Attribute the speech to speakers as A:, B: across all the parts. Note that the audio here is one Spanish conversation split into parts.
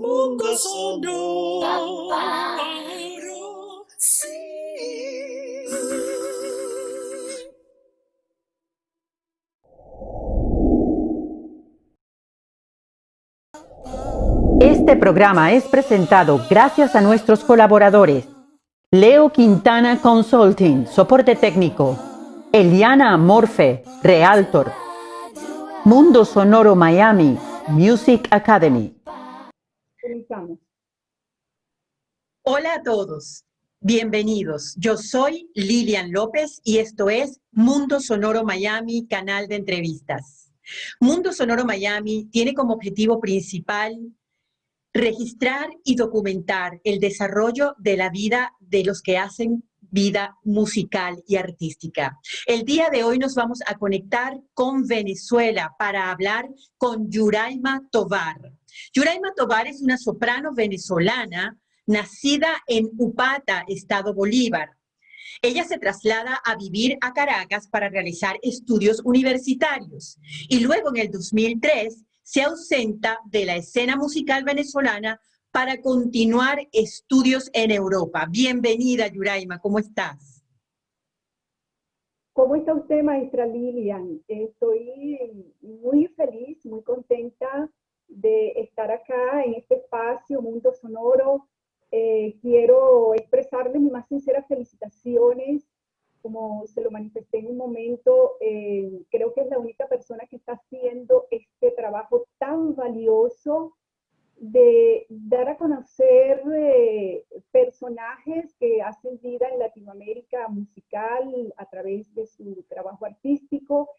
A: Mundo Sonoro. Sí.
B: Este programa es presentado gracias a nuestros colaboradores. Leo Quintana Consulting, soporte técnico. Eliana Morfe, Realtor. Mundo Sonoro Miami, Music Academy.
C: Hola a todos, bienvenidos. Yo soy Lilian López y esto es Mundo Sonoro Miami, canal de entrevistas. Mundo Sonoro Miami tiene como objetivo principal registrar y documentar el desarrollo de la vida de los que hacen vida musical y artística. El día de hoy nos vamos a conectar con Venezuela para hablar con Yuraima Tovar. Yuraima Tovar es una soprano venezolana nacida en Upata, Estado Bolívar. Ella se traslada a vivir a Caracas para realizar estudios universitarios y luego en el 2003 se ausenta de la escena musical venezolana para continuar estudios en Europa. Bienvenida, Yuraima, ¿cómo estás?
D: ¿Cómo está usted, maestra Lilian? Estoy muy feliz, muy contenta de estar acá en este espacio, Mundo Sonoro. Eh, quiero expresarle mis más sinceras felicitaciones, como se lo manifesté en un momento, eh, creo que es la única persona que está haciendo este trabajo tan valioso de dar a conocer eh, personajes que hacen vida en Latinoamérica musical a través de su trabajo artístico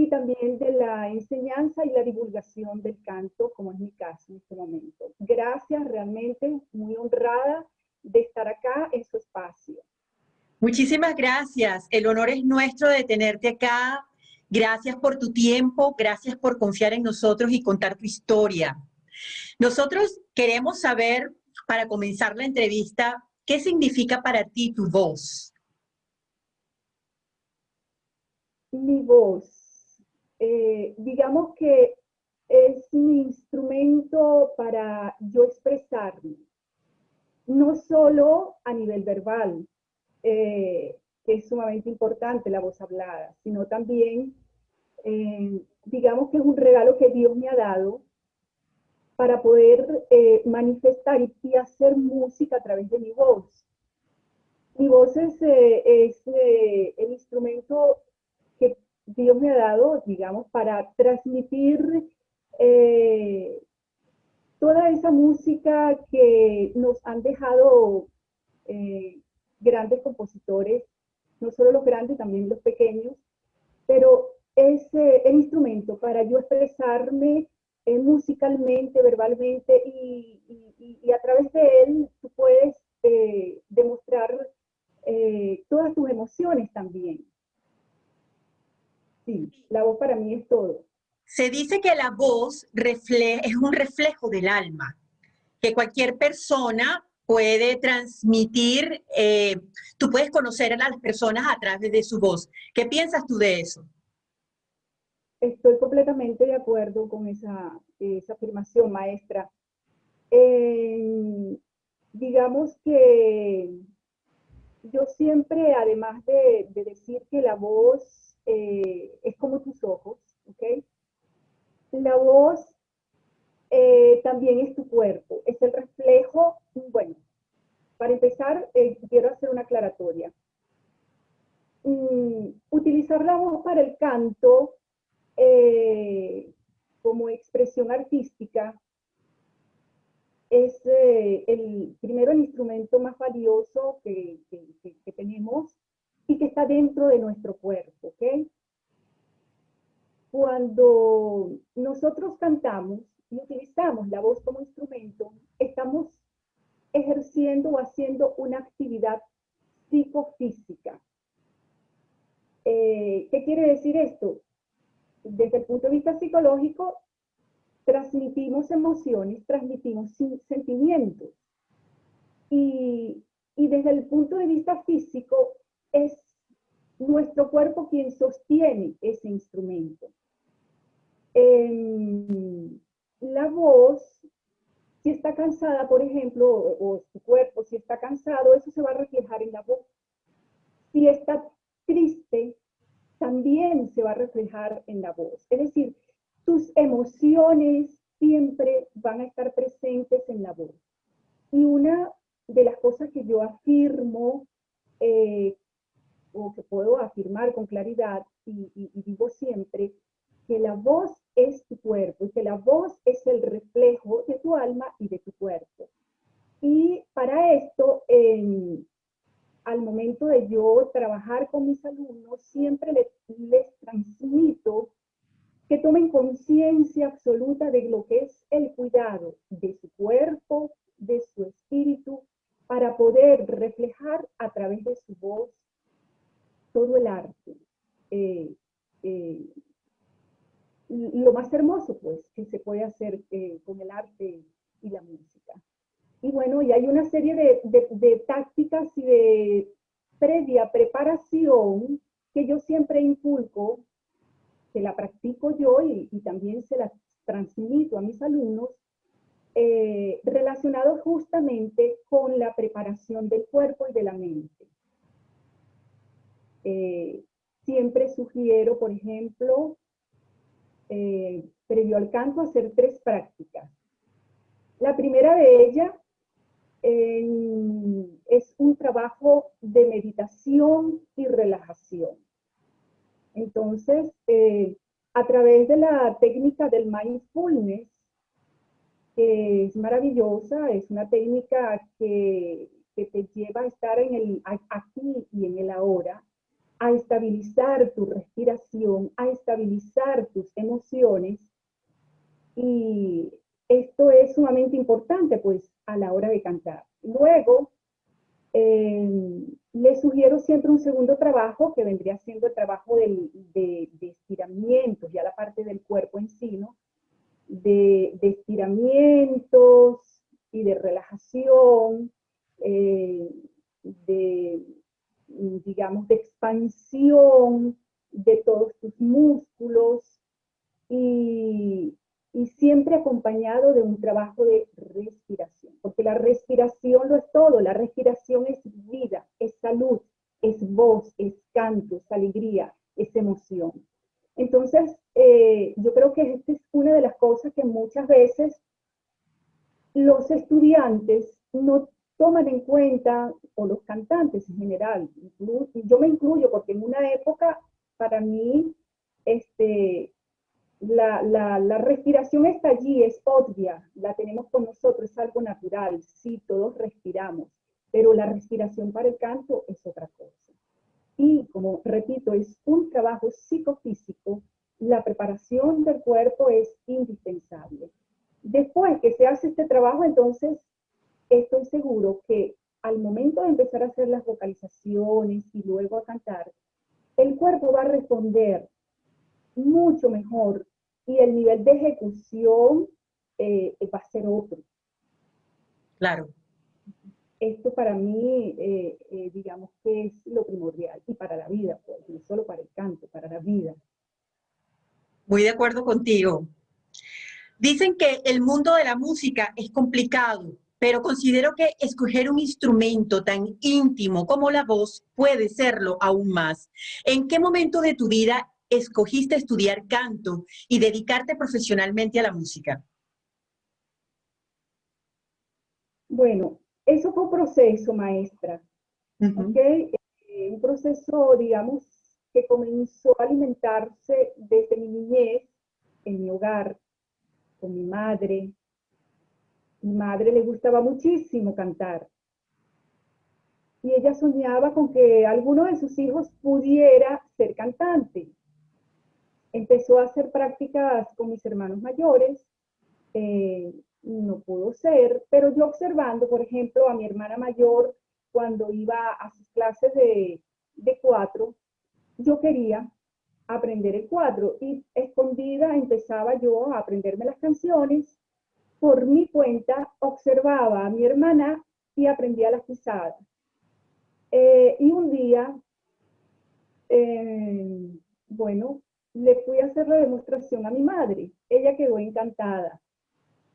D: y también de la enseñanza y la divulgación del canto, como es mi caso en este momento. Gracias, realmente muy honrada de estar acá en su espacio.
C: Muchísimas gracias. El honor es nuestro de tenerte acá. Gracias por tu tiempo, gracias por confiar en nosotros y contar tu historia. Nosotros queremos saber, para comenzar la entrevista, ¿qué significa para ti tu voz?
D: Mi voz, eh, digamos que es mi instrumento para yo expresarme, no solo a nivel verbal, eh, que es sumamente importante la voz hablada, sino también, eh, digamos que es un regalo que Dios me ha dado para poder manifestar y, hacer música a través de mi voz. Mi voz es, el instrumento Dios me ha dado, digamos, para transmitir toda esa música que nos han dejado grandes compositores, no solo los grandes, también los pequeños, pero es el instrumento para yo expresarme eh, musicalmente, verbalmente, y, a través de él tú puedes eh, demostrar eh, todas tus emociones también. Sí, la voz para mí es todo.
C: Se dice que la voz es un reflejo del alma, que cualquier persona puede transmitir, tú puedes conocer a las personas a través de su voz. ¿Qué piensas tú de eso?
D: Estoy completamente de acuerdo con esa, esa afirmación, maestra. Eh, digamos que yo siempre, además de, decir que la voz eh, es como tus ojos, ¿ok? La voz eh, también es tu cuerpo, es el reflejo, bueno, para empezar, quiero hacer una aclaratoria. Mm, utilizar la voz para el canto eh, como expresión artística es eh, el, primero el instrumento más valioso que, tenemos y que está dentro de nuestro cuerpo, ¿ok? Cuando nosotros cantamos y utilizamos la voz como instrumento, estamos ejerciendo o haciendo una actividad psicofísica. Eh, ¿Qué quiere decir esto? desde el punto de vista psicológico, transmitimos emociones, transmitimos sentimientos. Y, desde el punto de vista físico, es nuestro cuerpo quien sostiene ese instrumento. la voz Si está cansada, por ejemplo, o, o su cuerpo, si está cansado, eso se va a reflejar en la voz. Si está triste, también se va a reflejar en la voz. Es decir, tus emociones siempre van a estar presentes en la voz. Y una de las cosas que yo afirmo, eh, o que puedo afirmar con claridad, y, y digo siempre, que la voz es tu cuerpo y que la voz es el reflejo de tu alma y de tu cuerpo. Y para esto, al momento de yo trabajar con mis alumnos, siempre les, les transmito que tomen conciencia absoluta de lo que es el cuidado de su cuerpo, de su espíritu, para poder reflejar a través de su voz todo el arte. Eh, eh, lo más hermoso, pues, que se puede hacer eh, con el arte y la música. Y bueno, y hay una serie de, tácticas y de previa preparación que yo siempre inculco, que la practico yo y, también se la transmito a mis alumnos, eh, relacionados justamente con la preparación del cuerpo y de la mente. Eh, siempre sugiero, por ejemplo, eh, previo al canto, hacer tres prácticas. La primera de ellas es un trabajo de meditación y relajación. Entonces, eh, a través de la técnica del mindfulness, que es maravillosa, es una técnica que, que te lleva a estar en el aquí y en el ahora, a estabilizar tu respiración, a estabilizar tus emociones. Y esto es sumamente importante, pues, a la hora de cantar. Luego, eh, les sugiero siempre un segundo trabajo, que vendría siendo el trabajo de, estiramientos, ya la parte del cuerpo en sí. De, estiramientos y de relajación, eh, de digamos, de expansión de todos tus músculos y, siempre acompañado de un trabajo de respiración, porque la respiración lo es todo, la respiración es vida, es salud, es voz, es canto, es alegría, es emoción. Entonces, eh, yo creo que esta es una de las cosas que muchas veces los estudiantes no toman en cuenta, o los cantantes en general, yo me incluyo porque en una época para mí este, la, la, respiración está allí, es obvia, la tenemos con nosotros, es algo natural, sí, todos respiramos, pero la respiración para el canto es otra cosa. Y como repito, es un trabajo psicofísico, la preparación del cuerpo es indispensable. Después que se hace este trabajo, entonces estoy seguro que al momento de empezar a hacer las vocalizaciones y luego a cantar, el cuerpo va a responder mucho mejor y el nivel de ejecución eh, va a ser otro.
C: Claro.
D: Esto para mí, eh, eh, digamos que es lo primordial y para la vida, pues, no solo para el canto, para la vida.
C: Muy de acuerdo contigo. Dicen que el mundo de la música es complicado, pero considero que escoger un instrumento tan íntimo como la voz puede serlo aún más. ¿En qué momento de tu vida escogiste estudiar canto y dedicarte profesionalmente a la música?
D: Bueno, eso fue un proceso, maestra. Eh, un proceso, digamos, que comenzó a alimentarse desde mi niñez, en mi hogar, con mi madre, mi madre le gustaba muchísimo cantar. Y ella soñaba con que alguno de sus hijos pudiera ser cantante. Empezó a hacer prácticas con mis hermanos mayores. Eh, no pudo ser, pero yo observando, por ejemplo, a mi hermana mayor cuando iba a sus clases de, de cuatro, yo quería aprender el cuatro y escondida empezaba yo a aprenderme las canciones por mi cuenta observaba a mi hermana y aprendía las pisadas. Eh, y un día, eh, bueno, le fui a hacer la demostración a mi madre. Ella quedó encantada.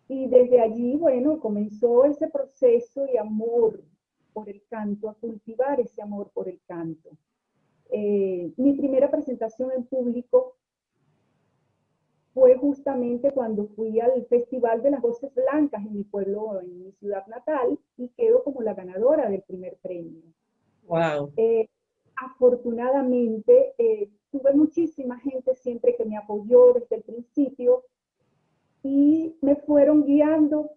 D: Y desde allí, bueno, comenzó ese proceso de amor por el canto, a cultivar ese amor por el canto. Eh, mi primera presentación en público fue justamente cuando fui al Festival de las Voces Blancas en mi pueblo, en mi ciudad natal, y quedo como la ganadora del primer premio.
C: Wow.
D: Eh, afortunadamente, eh, tuve muchísima gente siempre que me apoyó desde el principio y me fueron guiando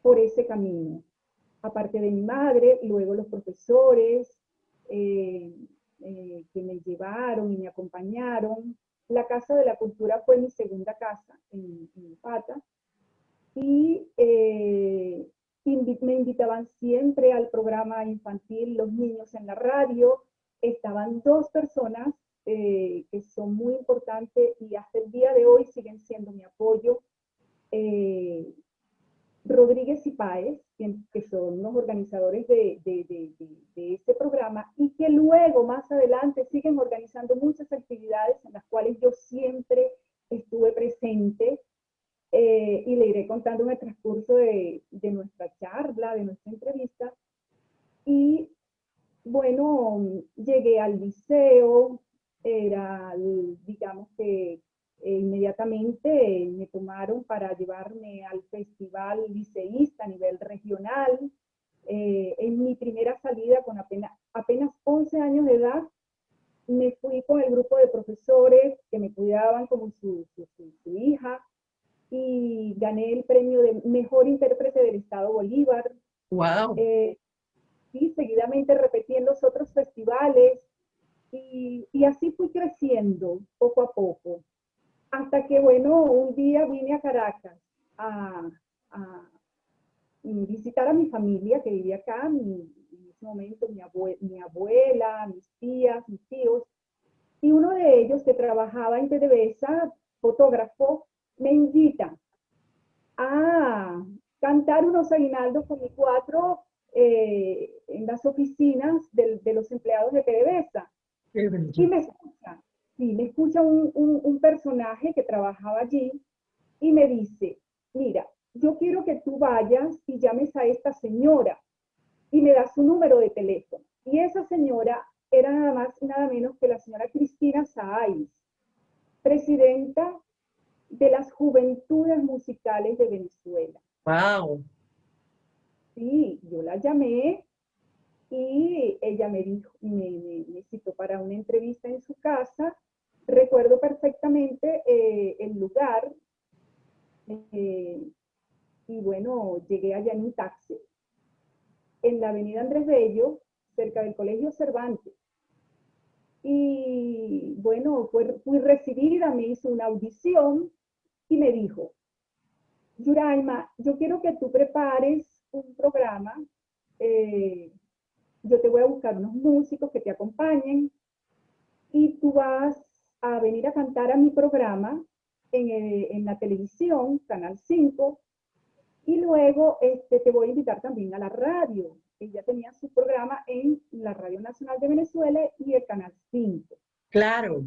D: por ese camino. Aparte de mi madre, luego los profesores eh, que me llevaron y me acompañaron, la Casa de la Cultura fue mi segunda casa en, en Pata. Y eh, me invitaban siempre al programa infantil Los Niños en la Radio. Estaban dos personas eh, que son muy importantes y hasta el día de hoy siguen siendo mi apoyo. Eh, Rodríguez y Páez, que son los organizadores de, este programa, y que luego, más adelante, siguen organizando muchas actividades en las cuales yo siempre estuve presente, eh, y le iré contando en el transcurso de, nuestra charla, de nuestra entrevista. Y bueno, llegué al liceo, era, digamos que inmediatamente me tomaron para llevarme al festival liceísta a nivel regional. Eh, en mi primera salida, con apenas, apenas 11 años de edad, me fui con el grupo de profesores que me cuidaban como su, su, hija y gané el premio de Mejor Intérprete del Estado Bolívar.
C: ¡Wow!
D: Eh, y seguidamente repetí en los otros festivales y, y así fui creciendo poco a poco. Hasta que, bueno, un día vine a Caracas a, visitar a mi familia que vivía acá, en ese momento mi, mi abuela, mis tías, mis tíos, y uno de ellos que trabajaba en PDVSA, fotógrafo, me invita a cantar unos aguinaldos con mi cuatro eh, en las oficinas de, de los empleados de PDVSA. Y me escucha, sí, me escucha un, un, personaje que trabajaba allí y me dice, mira, yo quiero que tú vayas y llames a esta señora y me das su número de teléfono. Y esa señora era nada más y nada menos que la señora Cristina Saáis, presidenta de las Juventudes Musicales de Venezuela.
C: ¡Wow!
D: Sí, yo la llamé y ella me dijo, me, citó para una entrevista en su casa. Recuerdo perfectamente eh, el lugar eh, y bueno, llegué allá en un taxi en la avenida Andrés Bello, cerca del Colegio Cervantes. Y bueno, fui recibida, me hizo una audición y me dijo, Yuraima, yo quiero que tú prepares un programa eh, yo te voy a buscar unos músicos que te acompañen y tú vas a venir a cantar a mi programa en, eh, la televisión, Canal 5, y luego este, te voy a invitar también a la radio. Ella tenía su programa en la Radio Nacional de Venezuela y el Canal 5.
C: Claro.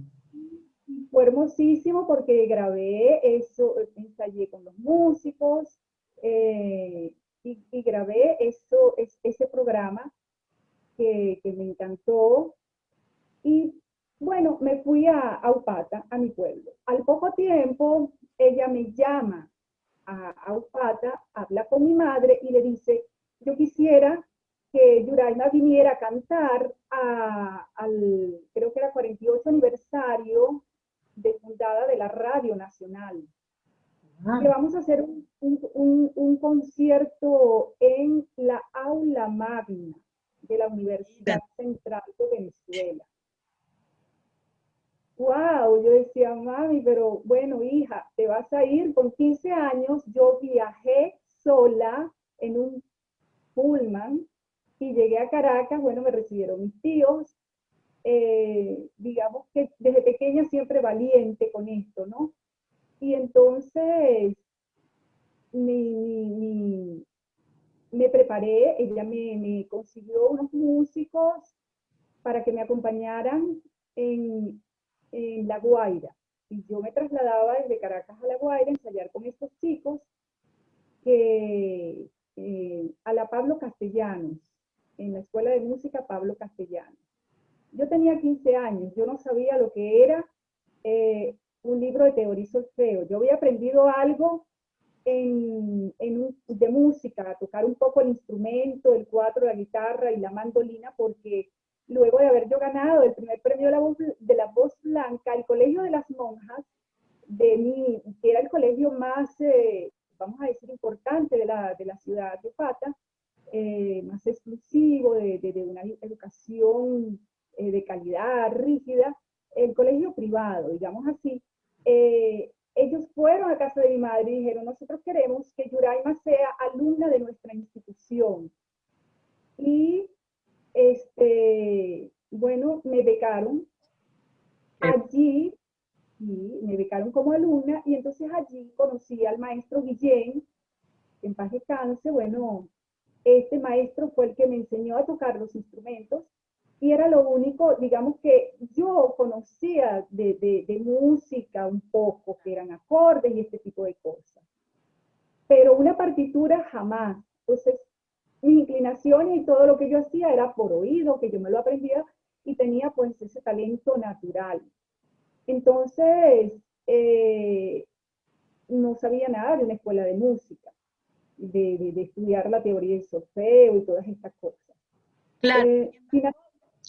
D: fue hermosísimo porque grabé eso, ensayé con los músicos eh, y, grabé eso, ese programa que, me encantó. Y bueno, me fui a, Aupata, a mi pueblo. Al poco tiempo, ella me llama a, Aupata, habla con mi madre y le dice, yo quisiera que Yuraima viniera a cantar al, creo que era 48 aniversario de fundada de la Radio Nacional. Ah. Que vamos a hacer un, un, un, concierto en la aula magna de la Universidad Central de Venezuela. Wow, yo decía, mami, pero bueno, hija, te vas a ir con 15 años. Yo viajé sola en un pullman y llegué a Caracas. Bueno, me recibieron mis tíos. Eh, digamos que desde pequeña siempre valiente con esto, ¿no? Y entonces mi, me preparé, ella me, consiguió unos músicos para que me acompañaran en, en, La Guaira. Y yo me trasladaba desde Caracas a La Guaira a ensayar con estos chicos. que eh, a la Pablo Castellanos, en la Escuela de Música Pablo Castellanos. Yo tenía 15 años, yo no sabía lo que era eh, un libro de teoría solfeo. Yo había aprendido algo en, de música, a tocar un poco el instrumento, el cuatro, la guitarra y la mandolina, porque luego de haber yo ganado el primer premio de la voz, de la voz blanca, el Colegio de las Monjas, de mi, que era el colegio más, eh, vamos a decir, importante de la, de la ciudad de Pata, eh, más exclusivo, de, de, una educación eh, de calidad rígida, el colegio privado, digamos así, ellos fueron a casa de mi madre y dijeron, nosotros queremos que Yuraima sea alumna de nuestra institución. Y, este, bueno, me becaron. Allí, y me becaron como alumna, y entonces allí conocí al maestro Guillén, en paz descanse, bueno, este maestro fue el que me enseñó a tocar los instrumentos, y era lo único, digamos que yo conocía de, música un poco, que eran acordes y este tipo de cosas. Pero una partitura jamás. Entonces, mi inclinación y todo lo que yo hacía era por oído, que yo me lo aprendía y tenía pues ese talento natural. Entonces, eh, no sabía nada de una escuela de música, de, estudiar la teoría del solfeo y todas estas cosas.
C: Claro. Eh,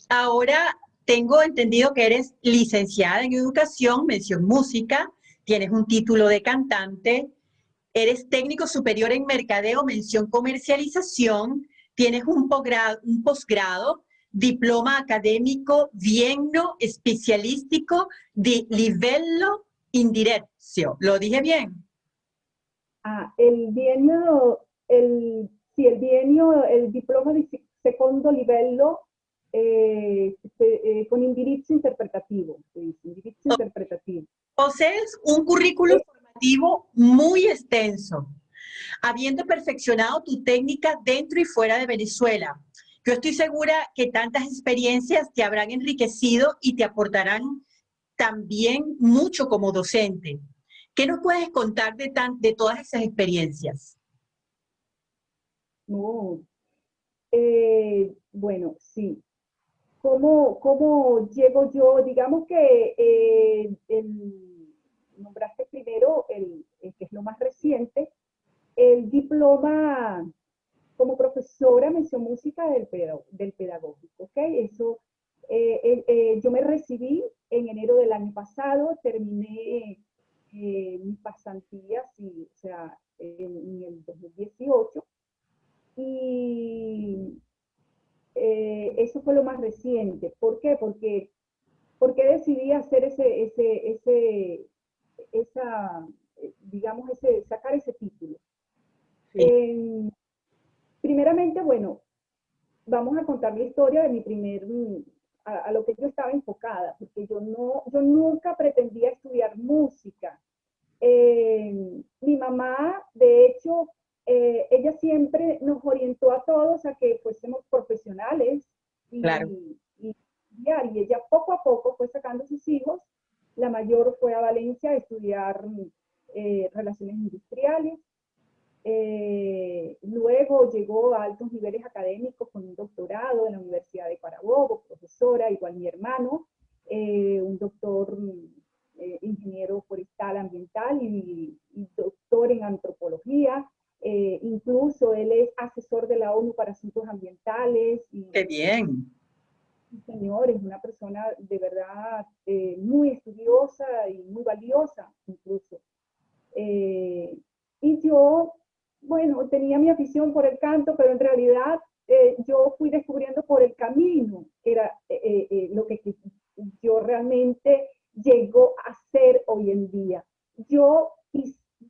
C: Ahora tengo entendido que eres licenciada en educación, mención música, tienes un título de cantante, eres técnico superior en mercadeo, mención comercialización, tienes un posgrado, un diploma académico bienno especialístico de livello indirecto. ¿Lo dije bien?
D: Ah, el bienio, el, el el diploma de segundo livello eh, eh, con indirizzo interpretativo, indirizzo interpretativo.
C: Posees un currículum formativo muy extenso, habiendo perfeccionado tu técnica dentro y fuera de Venezuela. Yo estoy segura que tantas experiencias te habrán enriquecido y te aportarán también mucho como docente. ¿Qué nos puedes contar de, tan, de todas esas experiencias?
D: Eh, bueno, sí. ¿Cómo, llego yo? Digamos que eh, nombraste primero, el, que es lo más reciente, el diploma como profesora mención música del, del pedagógico, ¿ok? Eso, eh, eh, yo me recibí en enero del año pasado, terminé mis pasantías, o sea, en, en el 2018, y eh, eso fue lo más reciente. ¿Por qué? Porque, porque decidí hacer ese, ese, ese, esa, digamos, ese, sacar ese título. primeramente, bueno, vamos a contar la historia de mi primer, a, lo que yo estaba enfocada, porque yo, no, yo nunca pretendía estudiar música. mi mamá, de hecho, eh, ella siempre nos orientó a todos a que fuésemos profesionales y, y, ella poco a poco fue sacando sus hijos. La mayor fue a Valencia a estudiar eh, relaciones industriales. Eh, luego llegó a altos niveles académicos con un doctorado en la Universidad de Carabobo, profesora, igual mi hermano, un doctor ingeniero forestal ambiental y, y doctor en antropología. Eh, incluso él es asesor de la ONU para asuntos ambientales. Y,
C: ¡Qué bien!
D: Señor, es una persona de verdad eh, muy estudiosa y muy valiosa incluso. Eh, y yo, bueno, tenía mi afición por el canto, pero en realidad yo fui descubriendo por el camino, que era lo que yo realmente llego a ser hoy en día. Yo,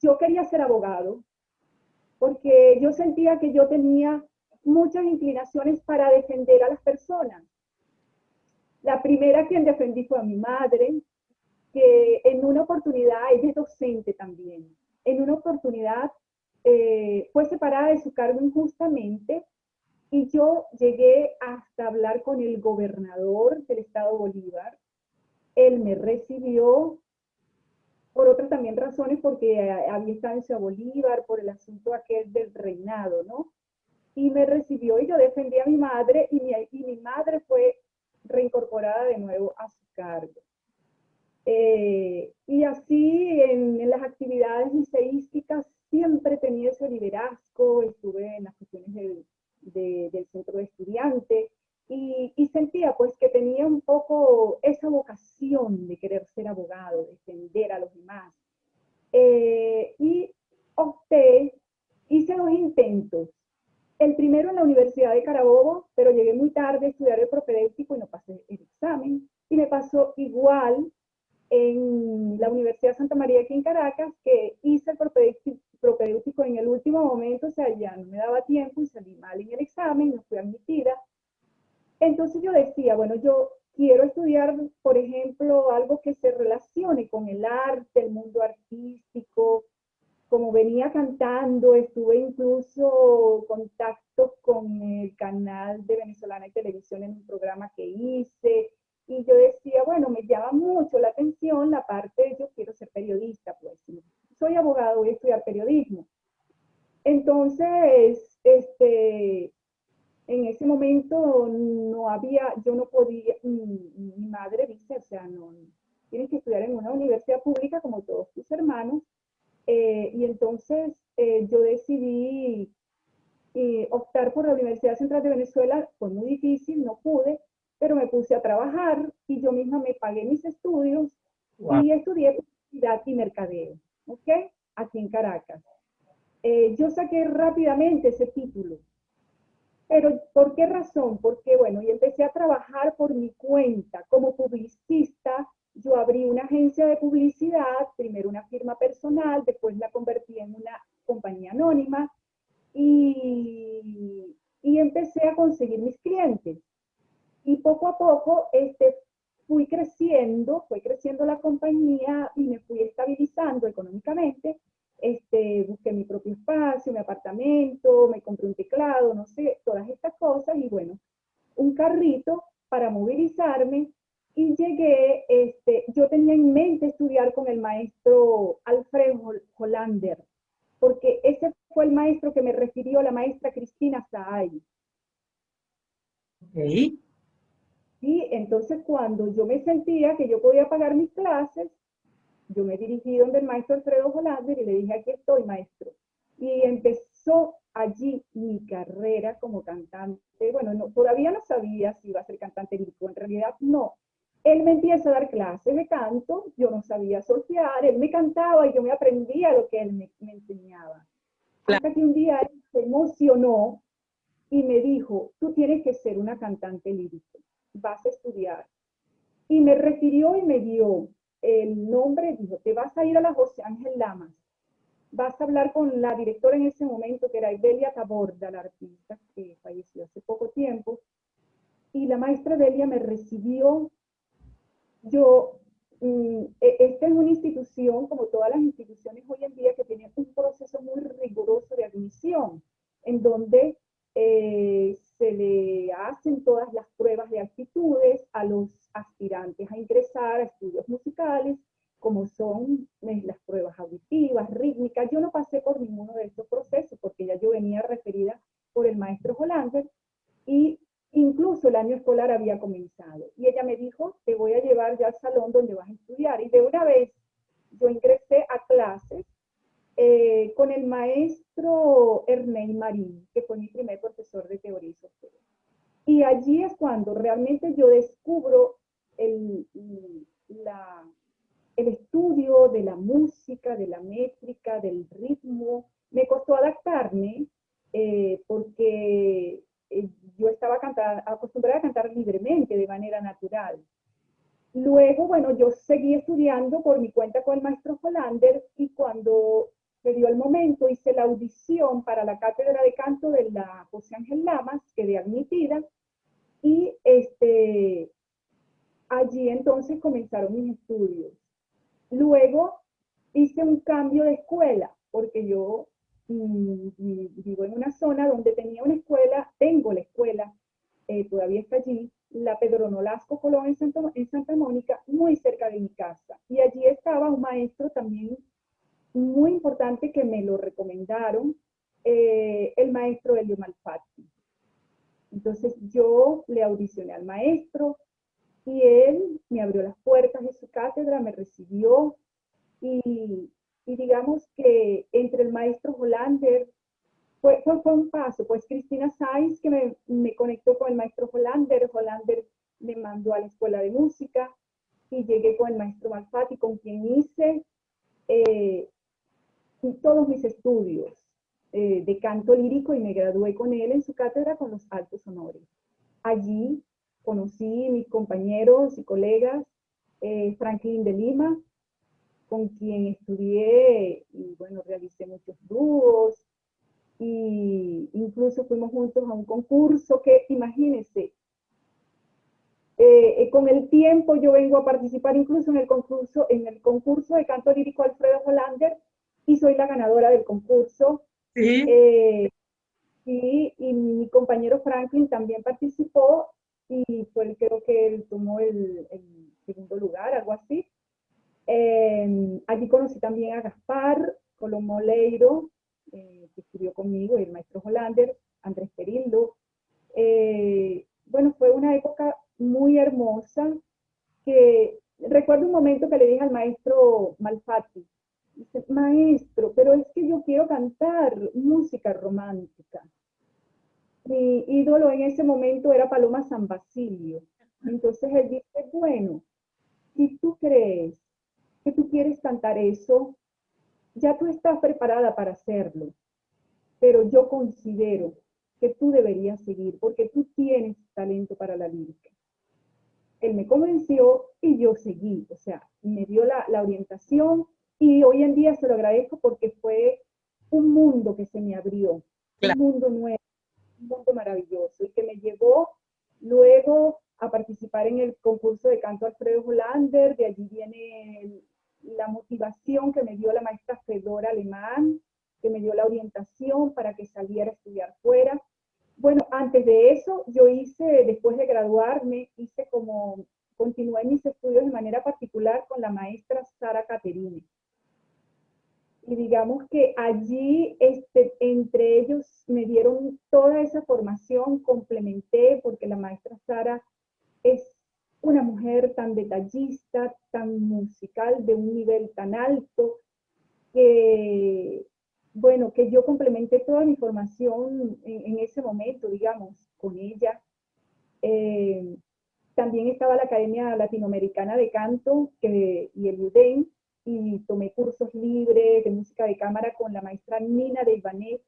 D: yo quería ser abogado, porque yo sentía que yo tenía muchas inclinaciones para defender a las personas. La primera quien defendí fue a mi madre, que en una oportunidad, ella es docente también, en una oportunidad eh, fue separada de su cargo injustamente y yo llegué hasta hablar con el gobernador del estado Bolívar. Él me recibió por otras también razones, porque había estado en Bolívar, por el asunto aquel del reinado, ¿no? Y me recibió y yo defendí a mi madre y mi, y mi madre fue reincorporada de nuevo a su cargo. Eh, y así en, las actividades liceísticas siempre tenía ese liderazgo, estuve en las cuestiones del centro de estudiantes y, sentía pues que tenía un poco esa vocación de querer ser abogado, defender a los demás. Eh, y opté, hice dos intentos. El primero en la Universidad de Carabobo, pero llegué muy tarde a estudiar el propedéutico y no pasé el examen. Y me pasó igual en la Universidad Santa María aquí en Caracas, que hice el propedéutico en el último momento, o sea, ya no me daba tiempo y salí mal en el examen, no fui admitida. Entonces yo decía, bueno, yo quiero estudiar, por ejemplo, algo que se relacione con el arte, el mundo artístico, como venía cantando, estuve incluso contactos con el canal de Venezolana y Televisión en un programa que hice, y yo decía, bueno, me llama mucho la atención la parte de yo quiero ser periodista, pues soy abogado, voy a estudiar periodismo. Entonces, este, en ese momento no había, yo no podía, mi, madre dice, o sea, no, tienes que estudiar en una universidad pública como todos tus hermanos, eh, y entonces eh, yo decidí eh, optar por la Universidad Central de Venezuela, fue muy difícil, no pude, pero me puse a trabajar y yo misma me pagué mis estudios y estudié publicidad y mercadeo, ¿ok? Aquí en Caracas. Eh, yo saqué rápidamente ese título. Pero, ¿por qué razón? Porque, bueno, y empecé a trabajar por mi cuenta como publicista. Yo abrí una agencia de publicidad, primero una firma personal, después la convertí en una compañía anónima y, y empecé a conseguir mis clientes. Y poco a poco este, fui creciendo, fue creciendo la compañía y me fui estabilizando económicamente. Este, busqué mi propio espacio, mi apartamento, me compré un teclado, no sé, todas estas cosas y bueno, un carrito para movilizarme y llegué, este, yo tenía en mente estudiar con el maestro Alfredo Hollander, porque ese fue el maestro que me refirió la maestra Cristina Saay.
C: Okay.
D: Y entonces cuando yo me sentía que yo podía pagar mis clases, yo me dirigí donde el maestro Alfredo Jolander y le dije, aquí estoy, maestro. Y empezó allí mi carrera como cantante. Bueno, no, todavía no sabía si iba a ser cantante lírico, en realidad no. Él me empieza a dar clases de canto, yo no sabía solfear, él me cantaba y yo me aprendía lo que él me, enseñaba. Hasta que un día él se emocionó y me dijo, tú tienes que ser una cantante lírica vas a estudiar. Y me refirió y me dio el nombre, dijo, te vas a ir a la José Ángel Lamas, vas a hablar con la directora en ese momento, que era Evelia Taborda, la artista que falleció hace poco tiempo, y la maestra Evelia me recibió, yo, mm, e, esta es una institución, como todas las instituciones hoy en día, que tiene un proceso muy riguroso de admisión, en donde eh, se le hacen todas las pruebas de actitudes a los aspirantes a ingresar a estudios musicales, como son eh, las pruebas auditivas, rítmicas. Yo no pasé por ninguno de estos procesos porque ya yo venía referida por el maestro Hollander y incluso el año escolar había comenzado. Y ella me dijo, te voy a llevar ya al salón donde vas a estudiar. Y de una vez yo ingresé a clases eh, con el maestro Ernei Marín, que fue mi primer profesor de teoría y Y allí es cuando realmente yo descubro el, el estudio de la música, de la métrica, del ritmo. Me costó adaptarme eh, porque eh, yo estaba acostumbrada a cantar libremente, de manera natural. Luego, bueno, yo seguí estudiando por mi cuenta con el maestro Hollander y cuando se dio el momento, hice la audición para la cátedra de canto de la José Ángel Lamas, quedé admitida, y este, allí entonces comenzaron mis estudios. Luego hice un cambio de escuela, porque yo mm, vivo en una zona donde tenía una escuela, tengo la escuela, eh, todavía está allí, la Pedro Nolasco Colón en Santa Mónica, muy cerca de mi casa. y allí estaba un maestro también muy importante que me lo recomendaron, eh, el maestro Elio Malfatti. Entonces yo le audicioné al maestro y él me abrió las puertas de su cátedra, me recibió y, digamos que entre el maestro Hollander fue, fue, un paso, pues Cristina Saiz que me, me, conectó con el maestro Hollander, Hollander me mandó a la escuela de música y llegué con el maestro Malfatti con quien hice eh, todos mis estudios eh, de canto lírico y me gradué con él en su cátedra con los altos honores. Allí conocí mis compañeros y colegas, eh, Franklin de Lima, con quien estudié y bueno, realicé muchos dúos, y incluso fuimos juntos a un concurso que, imagínense, eh, con el tiempo yo vengo a participar incluso en el concurso, en el concurso de canto lírico Alfredo Hollander, y soy la ganadora del concurso. Sí. Eh, y, mi compañero Franklin también participó y fue creo que él tomó el, segundo lugar, algo así. Em, allí conocí también a Gaspar Colomoleiro, eh, que estudió conmigo, y el maestro Hollander, Andrés Perillo. Eh, bueno, fue una época muy hermosa que recuerdo un momento que le dije al maestro Malfatti, Dice, maestro, pero es que yo quiero cantar música romántica. Mi ídolo en ese momento era Paloma San Basilio. Entonces él dice, bueno, si tú crees que tú quieres cantar eso, ya tú estás preparada para hacerlo. Pero yo considero que tú deberías seguir porque tú tienes talento para la lírica. Él me convenció y yo seguí, o sea, me dio la, la orientación y hoy en día se lo agradezco porque fue un mundo que se me abrió, un mundo nuevo, un mundo maravilloso y que me llevó luego a participar en el concurso de canto Alfredo Hollander, de allí viene la motivación que me dio la maestra Fedora Alemán, que me dio la orientación para que saliera a estudiar fuera. Bueno, antes de eso, yo hice, después de graduarme, hice como, continué mis estudios de manera particular con la maestra Sara Caterine y digamos que allí este, entre ellos me dieron toda esa formación, complementé porque la maestra Sara es una mujer tan detallista, tan musical, de un nivel tan alto, que, bueno, que yo complementé toda mi formación en, ese momento, digamos, con ella. Eh, también estaba la Academia Latinoamericana de Canto que, y el UDEN, y tomé cursos libres de música de cámara con la maestra Nina de Ivanek,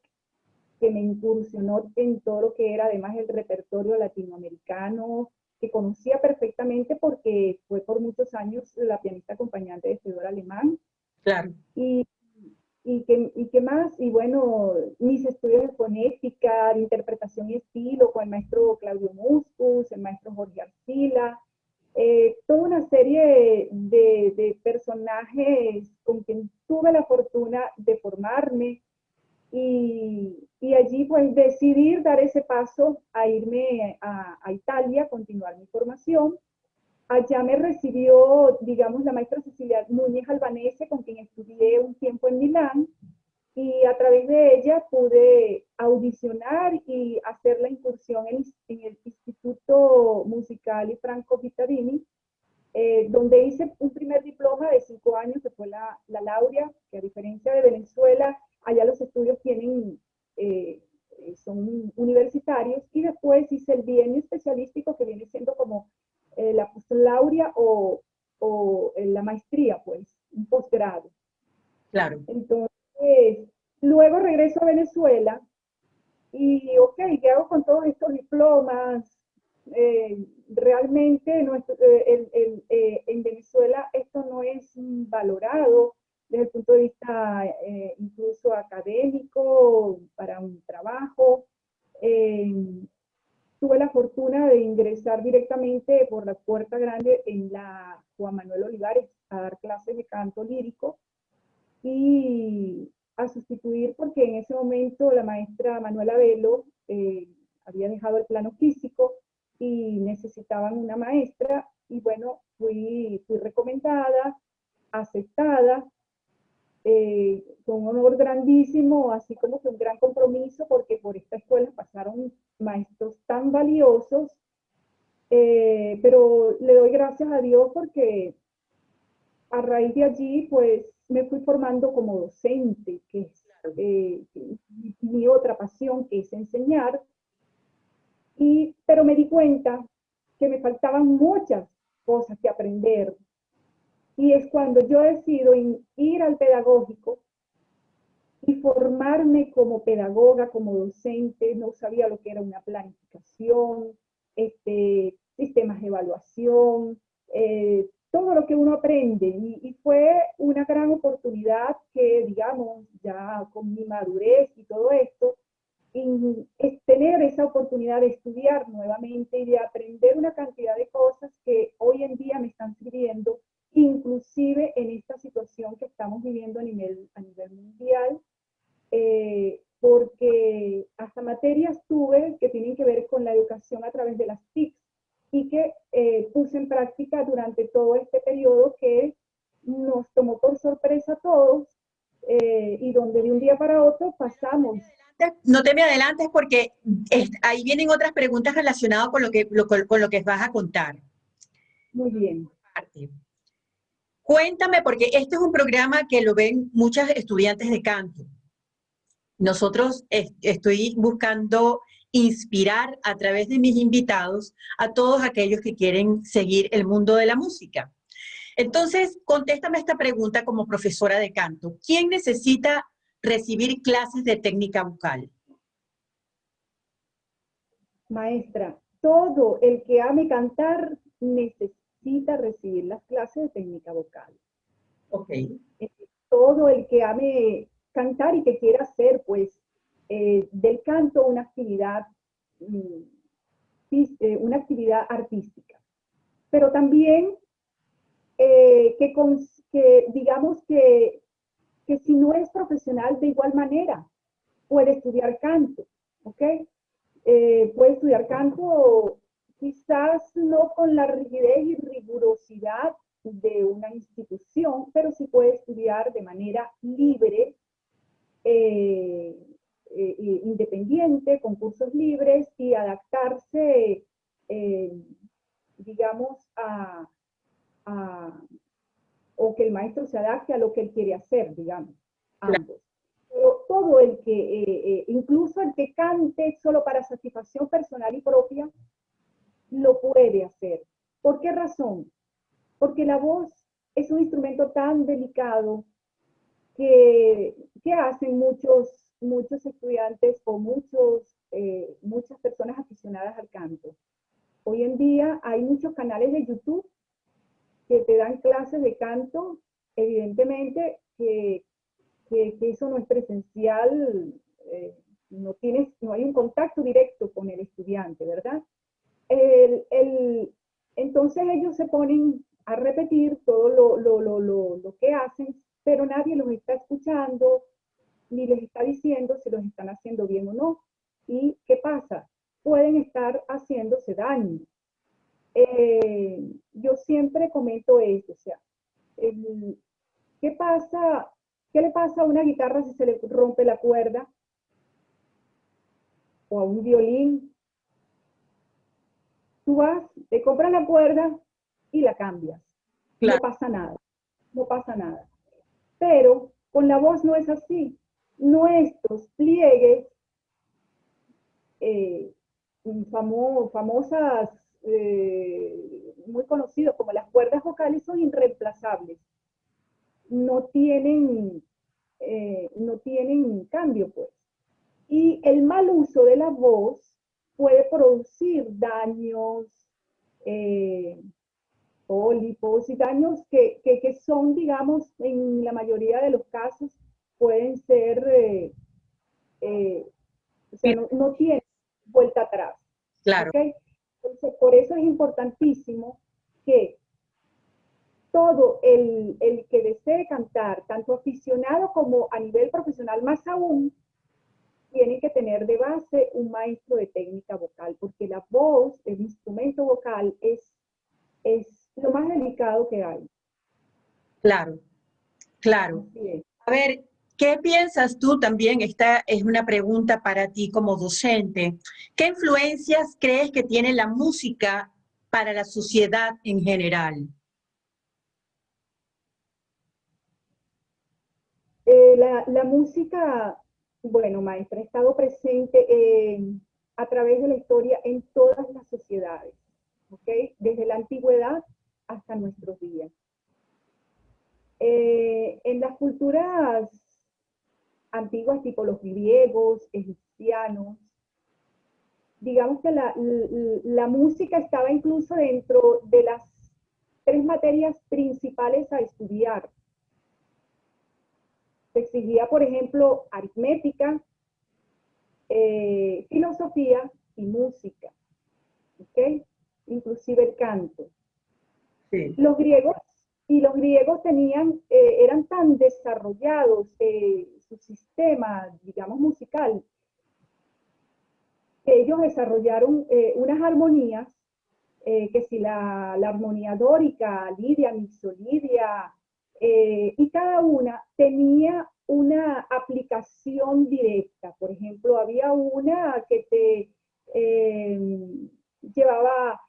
D: que me incursionó en todo lo que era además el repertorio latinoamericano, que conocía perfectamente porque fue por muchos años la pianista acompañante de Fedora Alemán.
C: Claro.
D: Y, y, que, y que más, y bueno, mis estudios de fonética, de interpretación y estilo con el maestro Claudio Muscus, el maestro Jorge Arcila, eh, toda una serie de, personajes con quien tuve la fortuna de formarme y, allí pues decidir dar ese paso a irme a, a, Italia, continuar mi formación. Allá me recibió, digamos, la maestra Cecilia Núñez Albanese, con quien estudié un tiempo en Milán, y a través de ella pude audicionar y hacer la incursión en, el Instituto Musical y Franco Vittarini, eh, donde hice un primer diploma de cinco años, que fue la, la Laurea, que a diferencia de Venezuela, allá los estudios tienen, eh, son universitarios, y después hice el bienio especialístico, que viene siendo como eh, la postlaurea o, o la maestría, pues, un posgrado.
C: Claro.
D: Entonces, luego regreso a Venezuela y, ok, ¿qué hago con todos estos diplomas? Eh, realmente eh, eh, en Venezuela esto no es valorado desde el punto de vista incluso académico, para un trabajo. tuve la fortuna de ingresar directamente por la puerta grande en la Juan Manuel Olivares a dar clases de canto lírico y a sustituir porque en ese momento la maestra Manuela Velo eh, había dejado el plano físico y necesitaban una maestra y bueno, fui, fui recomendada aceptada, eh, con un honor grandísimo, así como que un gran compromiso, porque por esta escuela pasaron maestros tan valiosos, eh, pero le doy gracias a Dios porque a raíz de allí, pues me fui formando como docente, que es eh, mi otra pasión, que es enseñar, y, pero me di cuenta que me faltaban muchas cosas que aprender. Y es cuando yo decido ir al pedagógico y formarme como pedagoga, como docente, no sabía lo que era una planificación, este, sistemas de evaluación, eh, todo lo que uno aprende. Y, y, fue una gran oportunidad que, digamos, ya con mi madurez y todo esto, es tener esa oportunidad de estudiar nuevamente y de aprender una cantidad de cosas que hoy en día me están sirviendo, inclusive en esta situación que estamos viviendo a nivel, a nivel mundial, eh, porque hasta materias tuve que tienen que ver con la educación a través de las TICs y que eh, puse en práctica durante todo este periodo que nos tomó por sorpresa a todos eh, y donde de un día para otro pasamos
C: no te me adelantes porque ahí vienen otras preguntas relacionadas con lo, que, con lo que vas a contar.
D: Muy bien.
C: Cuéntame, porque este es un programa que lo ven muchas estudiantes de canto. Nosotros estoy buscando inspirar a través de mis invitados a todos aquellos que quieren seguir el mundo de la música. Entonces, contéstame esta pregunta como profesora de canto. ¿Quién necesita recibir clases de técnica vocal?
D: Maestra, todo el que ame cantar necesita recibir las clases de técnica vocal.
C: Ok.
D: Eh, todo el que ame cantar y que quiera hacer, pues, eh, del canto una actividad, mm, eh, una actividad artística. Pero también que, que digamos que que si no es profesional de igual manera, puede estudiar canto, ¿ok? Eh, puede estudiar canto quizás no con la rigidez y rigurosidad de una institución, pero sí puede estudiar de manera libre, eh, eh, independiente, con cursos libres y adaptarse, digamos, a, o que el maestro se adapte a lo que él quiere hacer, digamos, ambos. Pero todo el que, eh, eh, incluso el que cante solo para satisfacción personal y propia, lo puede hacer. ¿Por qué razón? Porque la voz es un instrumento tan delicado que, que hacen muchos, muchos estudiantes o muchos, eh, muchas personas aficionadas al canto. Hoy en día hay muchos canales de YouTube que te dan clases de canto, evidentemente que, que, eso no es presencial, eh, no, tienes, no hay un contacto directo con el estudiante, ¿verdad? El, el, entonces ellos se ponen a repetir todo lo, lo, lo, lo, que hacen, pero nadie los está escuchando, ni les está diciendo si los están haciendo bien o no. ¿Y qué pasa? Pueden estar haciéndose daño. Eh, yo siempre comento esto, o sea, ¿qué pasa? ¿Qué le pasa a una guitarra si se le rompe la cuerda? O a un violín. Tú vas, te compras la cuerda y la cambias. No pasa nada, no pasa nada. Pero con la voz no es así. Nuestros pliegues, eh, famosas eh, muy conocidos como las cuerdas vocales son irreemplazables. No tienen, eh, no tienen cambio, pues. Y el mal uso de la voz puede producir daños, pólipos y daños que, que, son, digamos, en la mayoría de los casos pueden ser, o sea, no, tienen vuelta atrás.
C: Claro.
D: Entonces, por eso es importantísimo que todo el, que desee cantar, tanto aficionado como a nivel profesional, más aún, tiene que tener de base un maestro de técnica vocal, porque la voz, el instrumento vocal, es, es lo más delicado que hay.
C: Claro, claro. A ver, ¿qué piensas tú también? Esta es una pregunta para ti como docente. ¿Qué influencias crees que tiene la música para la sociedad en general?
D: Eh, la, música, bueno, maestra, ha estado presente a través de la historia en todas las sociedades, ¿ok? Desde la antigüedad hasta nuestros días. Eh, en las culturas antiguas, tipo los griegos, egipcianos, digamos que la, la, música estaba incluso dentro de las tres materias principales a estudiar. Se exigía, por ejemplo, aritmética, eh, filosofía y música, ¿ok? Inclusive el canto. Los griegos y los griegos tenían, eh, eran tan desarrollados eh, su sistema, digamos, musical, ellos desarrollaron eh, unas armonías, que si la, la, armonía dórica, lidia, mixolidia, y cada una tenía una aplicación directa. Por ejemplo, había una que te llevaba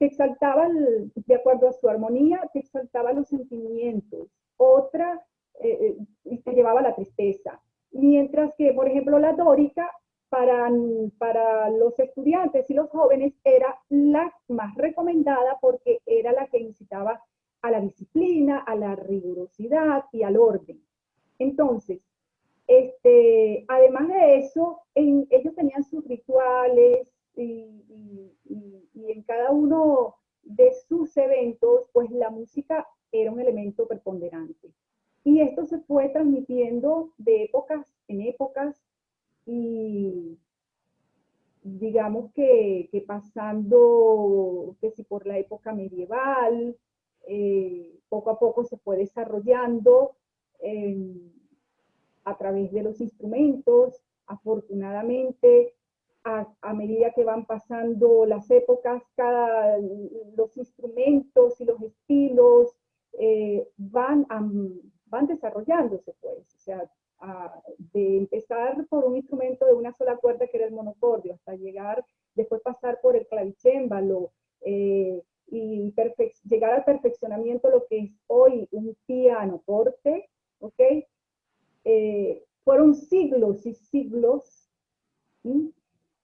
D: te exaltaba, de acuerdo a su armonía, te exaltaba los sentimientos. Otra eh, eh, te llevaba la tristeza. Mientras que, por ejemplo, la dórica, para, para los estudiantes y los jóvenes, era la más recomendada porque era la que incitaba a la disciplina, a la rigurosidad y al orden. Entonces, este, además de eso, ellos tenían sus rituales, y, en cada uno de sus eventos, pues la música era un elemento preponderante. Y esto se fue transmitiendo de épocas en épocas y digamos que, pasando, que si por la época medieval, eh, poco a poco se fue desarrollando eh, a través de los instrumentos. Afortunadamente, a, medida que van pasando las épocas, cada, los instrumentos y los estilos eh, van, van desarrollándose, pues. O sea, de empezar por un instrumento de una sola cuerda que era el monocordio, hasta llegar, después pasar por el clavicémbalo, eh, y llegar al perfeccionamiento lo que es hoy un piano porte, ¿ok? Eh, fueron siglos y siglos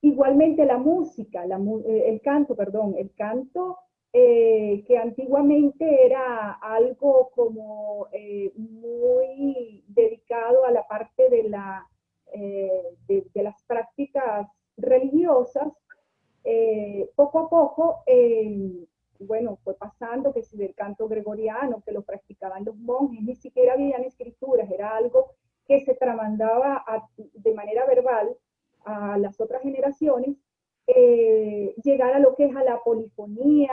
D: Igualmente la música, eh, el canto, perdón, el canto eh, que antiguamente era algo como eh, muy dedicado a la parte de, de, las prácticas religiosas, poco a poco, bueno, fue pasando que si del canto gregoriano, que lo practicaban los monjes, ni siquiera habían escrituras, era algo que se tramandaba de manera verbal, a las otras generaciones, eh, llegar a lo que es a la polifonía,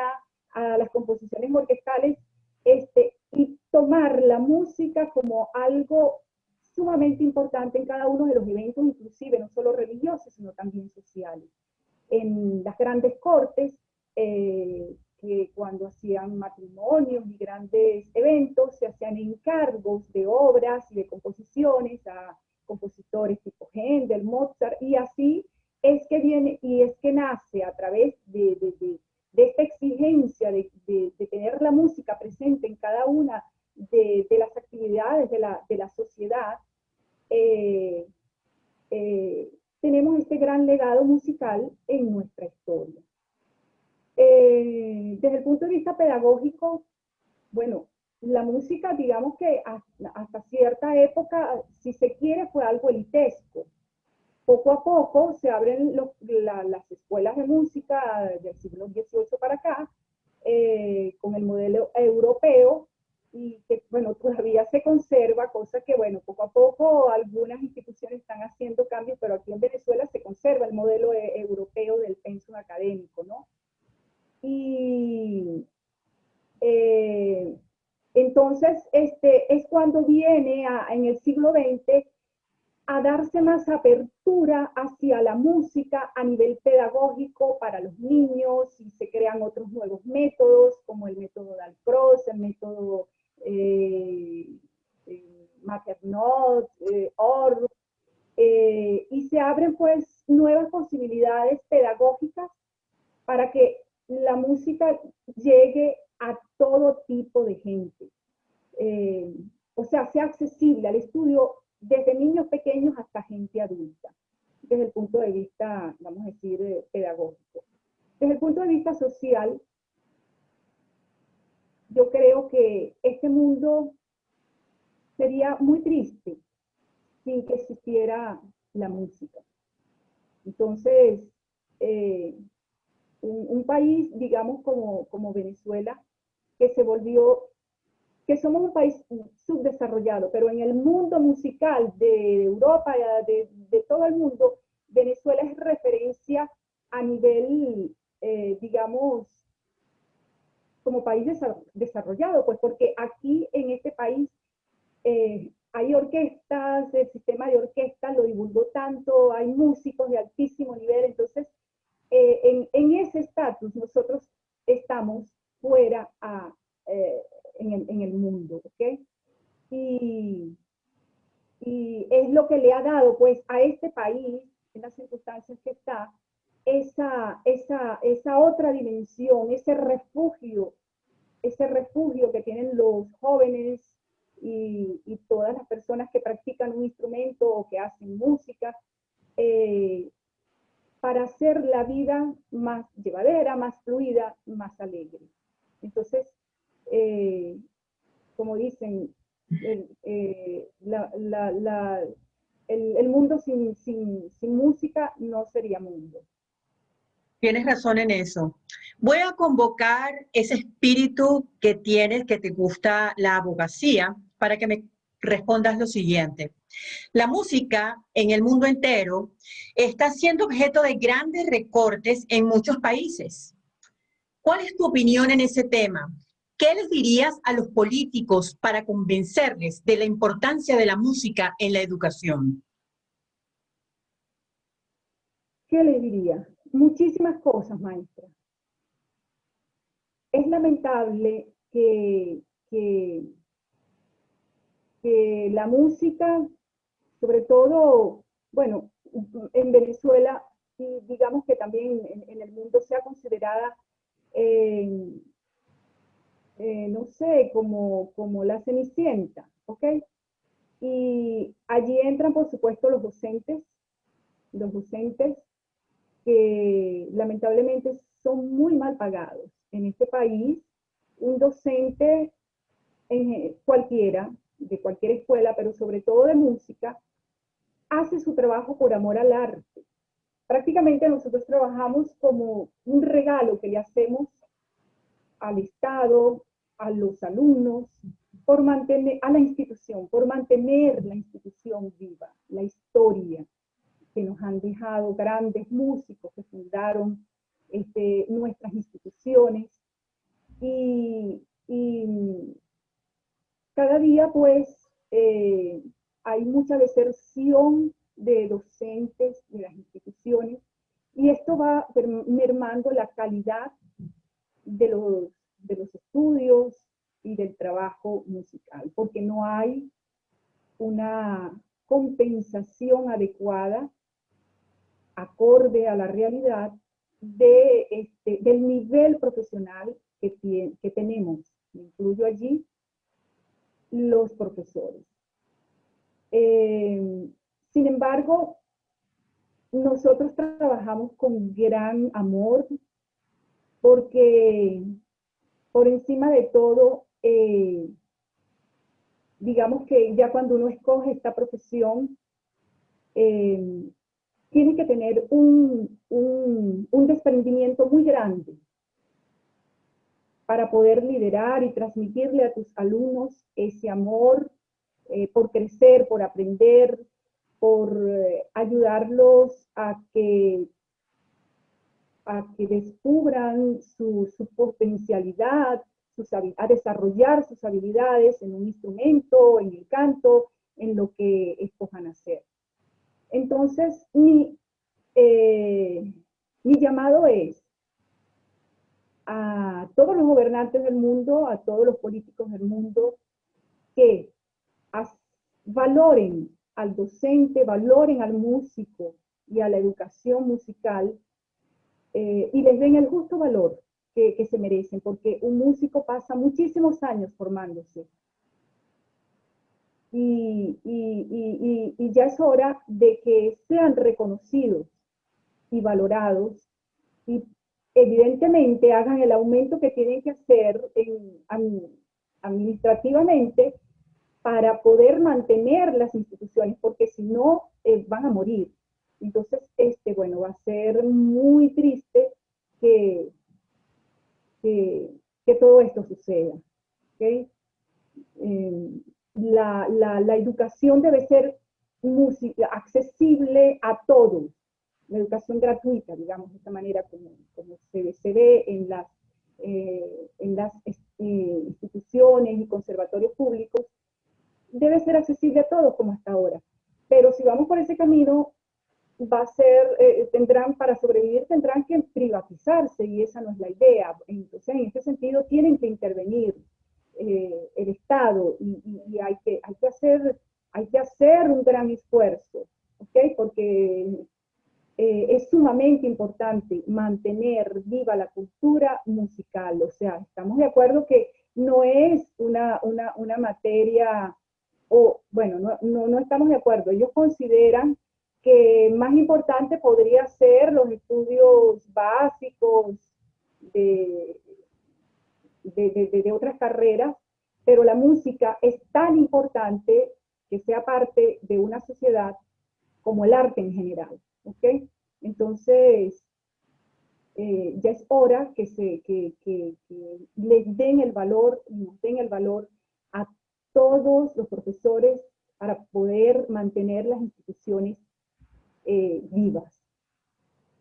D: a las composiciones orquestales, este, y tomar la música como algo sumamente importante en cada uno de los eventos, inclusive no solo religiosos, sino también sociales. En las grandes cortes, eh, que cuando hacían matrimonios y grandes eventos, se hacían encargos de obras y de composiciones a compositores tipo Händel, Mozart, y así es que viene y es que nace a través de, esta exigencia de, tener la música presente en cada una de, las actividades de la, sociedad, eh, eh, tenemos este gran legado musical en nuestra historia. Eh, desde el punto de vista pedagógico, bueno, la música, digamos que hasta, cierta época, si se quiere, fue algo elitesco. Poco a poco se abren las escuelas de música del siglo XVIII para acá, eh, con el modelo europeo, y que, bueno, todavía se conserva, cosa que, bueno, poco a poco algunas instituciones están haciendo cambios, pero aquí en Venezuela se conserva el modelo eh, europeo del pensum académico, ¿no? Y eh, entonces, este, es cuando viene en el siglo XX a darse más apertura hacia la música a nivel pedagógico para los niños y se crean otros nuevos métodos como el método Dalcroze, el método eh, Maternot, OR, y se abren pues nuevas posibilidades pedagógicas para que la música llegue a todo tipo de gente. o sea, sea accesible al estudio desde niños pequeños hasta gente adulta, desde el punto de vista, vamos a decir, pedagógico. Desde el punto de vista social, yo creo que este mundo sería muy triste sin que existiera la música. Entonces, eh, un, país, digamos, como, como Venezuela, que se volvió, que somos un país subdesarrollado, pero en el mundo musical de Europa, de, todo el mundo, Venezuela es referencia a nivel eh, digamos, como país desarrollado, pues porque aquí en este país eh, hay orquestas, el sistema de orquestas lo divulgó tanto, hay músicos de altísimo nivel, entonces eh, en, ese estatus nosotros estamos fuera en, el, en, el, mundo, ¿ok? Y, y es lo que le ha dado pues a este país, en las circunstancias que está, esa, esa, esa otra dimensión, ese refugio, ese refugio que tienen los jóvenes y, todas las personas que practican un instrumento o que hacen música, eh, para hacer la vida más llevadera, más fluida, más alegre. Entonces, eh, como dicen, el, eh, mundo sin, sin música no sería mundo.
C: Tienes razón en eso. Voy a convocar ese espíritu que tienes, que te gusta la abogacía, para que me respondas lo siguiente. La música en el mundo entero está siendo objeto de grandes recortes en muchos países. ¿Cuál es tu opinión en ese tema? ¿Qué les dirías a los políticos para convencerles de la importancia de la música en la educación?
D: ¿Qué les diría? muchísimas cosas, maestra. Es lamentable que, que, la música, sobre todo, bueno, en Venezuela, y digamos que también en, el mundo sea considerada, eh, eh, no sé, como, como la cenicienta, ¿ok? Y allí entran, por supuesto, los docentes, los docentes que lamentablemente son muy mal pagados. En este país, un docente en cualquiera, de cualquier escuela, pero sobre todo de música, hace su trabajo por amor al arte. Prácticamente nosotros trabajamos como un regalo que le hacemos al Estado, a los alumnos, por mantener, a la institución, por mantener la institución viva, la historia, que nos han dejado grandes músicos que fundaron este, nuestras instituciones. Y, cada día pues eh, hay mucha deserción de docentes de las instituciones y esto va mermando la calidad de los, de los estudios y del trabajo musical, porque no hay una compensación adecuada acorde a la realidad de este, del nivel profesional que, que tenemos. Incluyo allí los profesores. Eh, sin embargo, nosotros trabajamos con gran amor porque por encima de todo, eh, digamos que ya cuando uno escoge esta profesión, eh, tienes que tener un, un, desprendimiento muy grande para poder liderar y transmitirle a tus alumnos ese amor eh, por crecer, por aprender, por ayudarlos a que, a que descubran su, su potencialidad, a desarrollar sus habilidades en un instrumento, en el canto, en lo que escojan hacer. Entonces, mi, eh, mi llamado es a todos los gobernantes del mundo, a todos los políticos del mundo, que valoren al docente, valoren al músico y a la educación musical eh, y les den el justo valor que, se merecen, porque un músico pasa muchísimos años formándose. Y, y, ya es hora de que sean reconocidos y valorados y evidentemente hagan el aumento que tienen que hacer administrativamente para poder mantener las instituciones, porque si no, eh, van a morir. Entonces, este, bueno, va a ser muy triste que, que, todo esto suceda. ¿okay? Eh, la, la, educación debe ser accesible a todos, la educación gratuita, digamos, de esta manera como, como se, se, ve en las, eh, en las instituciones y conservatorios públicos, debe ser accesible a todos como hasta ahora. Pero si vamos por ese camino, va a ser, eh, tendrán, para sobrevivir tendrán que privatizarse y esa no es la idea. Entonces, en este sentido, tienen que intervenir eh, el Estado y, hay, que, hay, que hacer, hay que hacer un gran esfuerzo, ¿ok? Porque eh, es sumamente importante mantener viva la cultura musical. O sea, estamos de acuerdo que no es una, una, una materia o bueno, no, no, estamos de acuerdo. Ellos consideran que más importante podría ser los estudios básicos de, de, otras carreras, pero la música es tan importante que sea parte de una sociedad como el arte en general. ¿ok? Entonces, eh, ya es hora que, se, que, que, que les den el valor, nos den el valor a todos los profesores para poder mantener las instituciones eh, vivas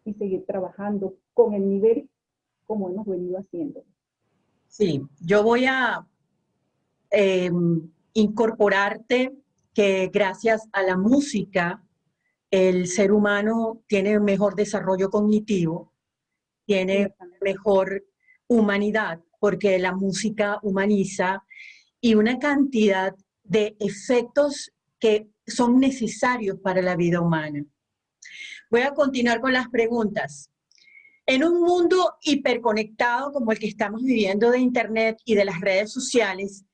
D: y seguir trabajando con el nivel como hemos venido haciendo.
C: Sí, yo voy a em, incorporarte que gracias a la música el ser humano tiene mejor desarrollo cognitivo, tiene mejor humanidad, porque la música humaniza y una cantidad de efectos que son necesarios para la vida humana. Voy a continuar con las preguntas. En un mundo hiperconectado como el que estamos viviendo de Internet y de las redes sociales,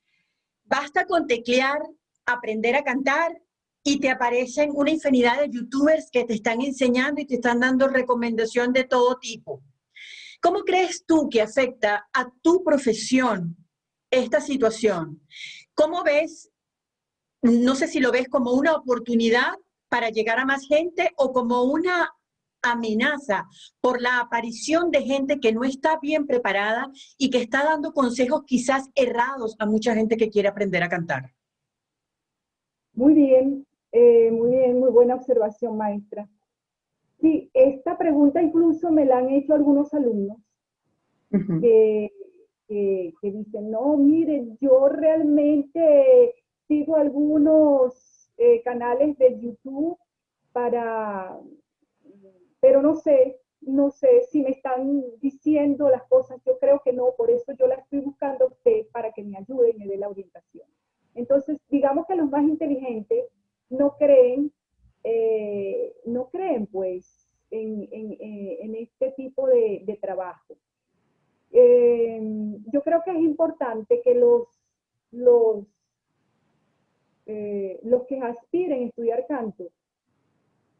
C: basta con teclear, aprender a cantar y te aparecen una infinidad de youtubers que te están enseñando y te están dando recomendación de todo tipo. ¿Cómo crees tú que afecta a tu profesión esta situación. ¿Cómo ves, no sé si lo ves como una oportunidad para llegar a más gente o como una amenaza por la aparición de gente que no está bien preparada y que está dando consejos quizás errados a mucha gente que quiere aprender a cantar?
D: Muy bien, eh, muy bien, muy buena observación, maestra. Sí, esta pregunta incluso me la han hecho algunos alumnos que que, dicen, no, miren, yo realmente sigo algunos eh, canales de YouTube para, pero no sé, no sé si me están diciendo las cosas, yo creo que no, por eso yo la estoy buscando a usted para que me ayude y me dé la orientación. Entonces, digamos que los más inteligentes no creen, eh, no creen pues en, en, este tipo de, de trabajo. Eh, yo creo que es importante que los, los, eh, los que aspiren a estudiar canto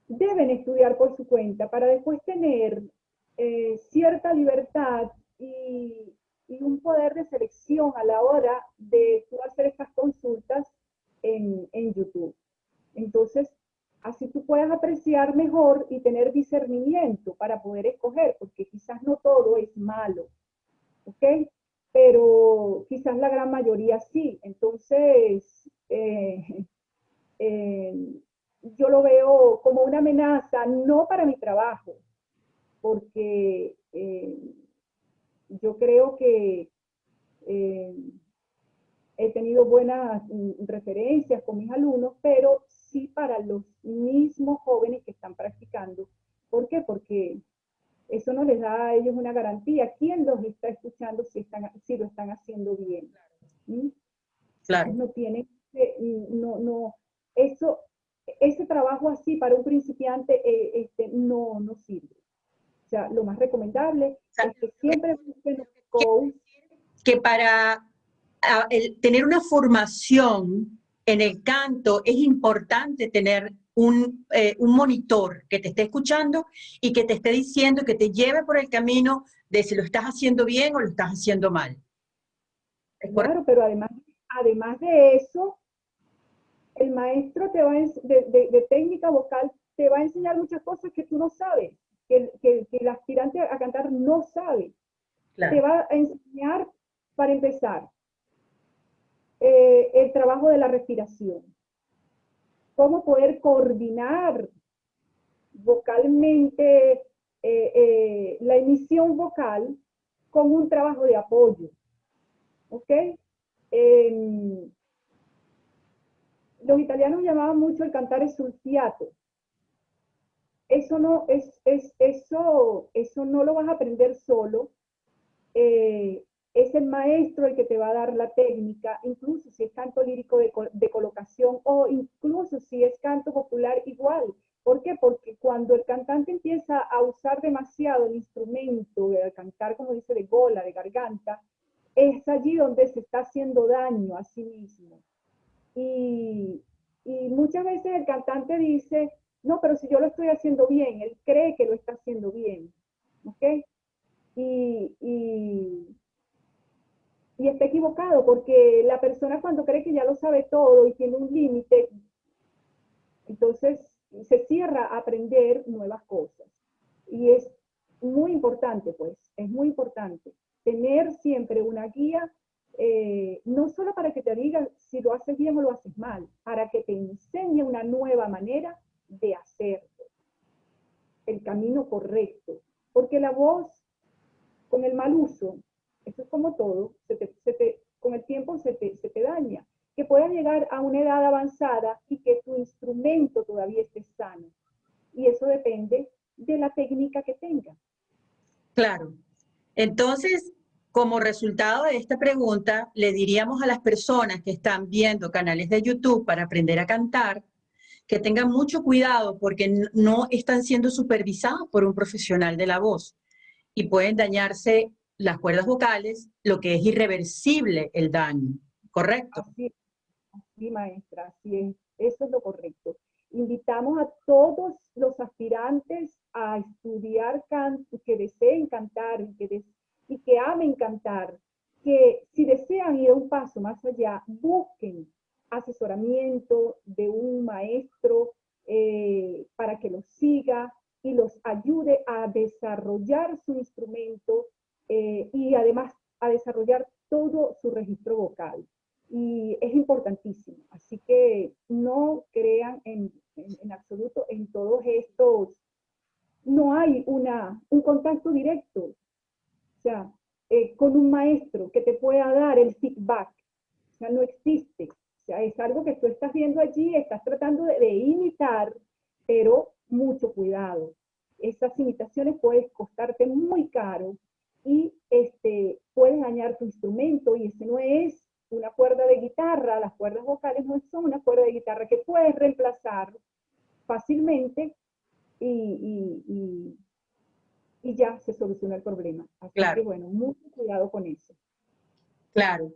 D: deben estudiar por su cuenta para después tener eh, cierta libertad y, un poder de selección a la hora de hacer estas consultas en YouTube. Entonces, así tú puedes apreciar mejor y tener discernimiento para poder escoger, porque quizás no todo es malo. ¿ok? Pero quizás la gran mayoría sí. Entonces, eh, eh, yo lo veo como una amenaza, no para mi trabajo, porque eh, yo creo que he tenido buenas referencias con mis alumnos, pero sí para los mismos jóvenes que están practicando. ¿Por qué? Porque eso no les da a ellos una garantía. ¿Quién los está escuchando si, están, si lo están haciendo bien? ¿Mm?
C: Claro.
D: No tiene, no, no, eso, ese trabajo así para un principiante eh, este, no, no sirve. O sea, lo más recomendable es que siempre busquen coach.
C: Que para tener una formación en el canto es importante tener un, eh, un, monitor que te esté escuchando y que te esté diciendo, que te lleve por el camino de si lo estás haciendo bien o lo estás haciendo mal.
D: Claro, pero además, además de eso, el maestro te va de, de, técnica vocal te va a enseñar muchas cosas que tú no sabes, que, que, el aspirante a cantar no sabe. Te va a enseñar, para empezar, eh, el trabajo de la respiración. Cómo poder coordinar vocalmente eh, eh, la emisión vocal con un trabajo de apoyo. ¿Ok? Los italianos llamaban mucho el cantar el sulfiato. Eso no, es, es, eso, eso no lo vas a aprender solo. Eh, es el maestro el que te va a dar la técnica, incluso si es canto lírico de, de, colocación o incluso si es canto popular igual. ¿Por qué? Porque cuando el cantante empieza a usar demasiado el instrumento, a cantar como dice de gola, de garganta, es allí donde se está haciendo daño a sí mismo. Y, y muchas veces el cantante dice, no, pero si yo lo estoy haciendo bien, él cree que lo está haciendo bien. ¿Ok? Y, y está equivocado porque la persona cuando cree que ya lo sabe todo y tiene un límite, entonces se cierra a aprender nuevas cosas. Y es muy importante, pues, es muy importante tener siempre una guía, eh, no solo para que te diga si lo haces bien o lo haces mal, para que te enseñe una nueva manera de hacerlo, el camino correcto. Porque la voz, con el mal uso, eso es como todo, con el tiempo se te, se te daña. Que puedas llegar a una edad avanzada y que tu instrumento todavía esté sano. Y eso depende de la técnica que tengas.
C: Claro. Entonces, como resultado de esta pregunta, le diríamos a las personas que están viendo canales de YouTube para aprender a cantar, que tengan mucho cuidado porque no están siendo supervisados por un profesional de la voz y pueden dañarse las cuerdas vocales, lo que es irreversible el daño, ¿correcto?
D: Así, así maestra, así es, eso es lo correcto. Invitamos a todos los aspirantes a estudiar canto, que deseen cantar, que y que amen cantar, que si desean ir un paso más allá, busquen asesoramiento de un maestro eh, para que los siga y los ayude a desarrollar su instrumento eh, y además a desarrollar todo su registro vocal. Y es importantísimo. Así que no crean en, en, absoluto en todos estos. No hay una, un contacto directo, o sea, eh, con un maestro que te pueda dar el feedback. O sea, no existe sea, es algo que tú estás viendo allí, estás tratando de, imitar, pero mucho cuidado. Esas imitaciones pueden costarte muy caro y este, puedes dañar tu instrumento y ese no es una cuerda de guitarra, las cuerdas vocales no son una cuerda de guitarra que puedes reemplazar fácilmente y, y, y, ya se soluciona el problema. Así
C: claro.
D: que bueno, mucho cuidado con eso.
C: Claro.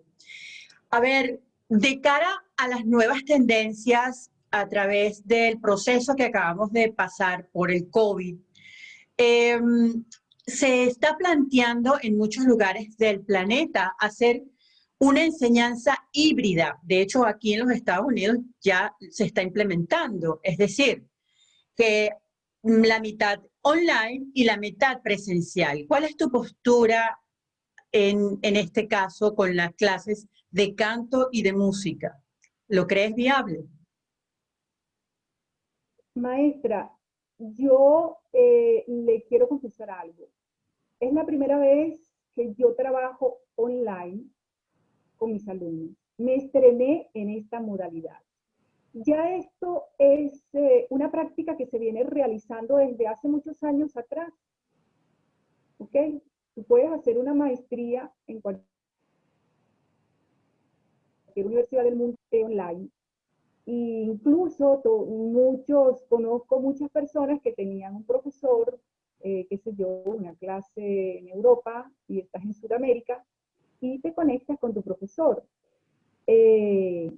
C: A ver, de cara a las nuevas tendencias a través del proceso que acabamos de pasar por el COVID, em, se está planteando en muchos lugares del planeta hacer una enseñanza híbrida. De hecho, aquí en los Estados Unidos ya se está implementando. Es decir, que la mitad online y la mitad presencial. ¿Cuál es tu postura en, este caso con las clases de canto y de música. ¿Lo crees viable?
D: Maestra, yo eh, le quiero confesar algo. Es la primera vez que yo trabajo online con mis alumnos. Me estrené en esta modalidad. Ya esto es eh, una práctica que se viene realizando desde hace muchos años atrás. ¿Ok? Tú puedes hacer una maestría en cualquier universidad del mundo online. E incluso muchos, conozco muchas personas que tenían un profesor, eh, qué sé yo, una clase en Europa y estás en Sudamérica y te conectas con tu profesor. Eh,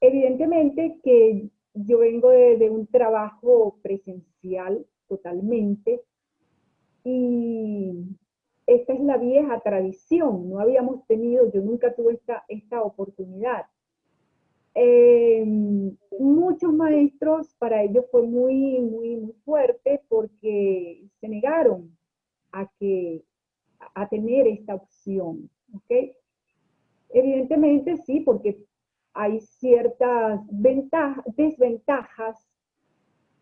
D: evidentemente que yo vengo de, un trabajo presencial totalmente y esta es la vieja tradición, no habíamos tenido, yo nunca tuve esta, esta oportunidad. Eh, muchos maestros, para ellos fue muy, muy, muy fuerte porque se negaron a, que, a tener esta opción. ¿Okay? Evidentemente sí, porque hay ciertas ventajas, desventajas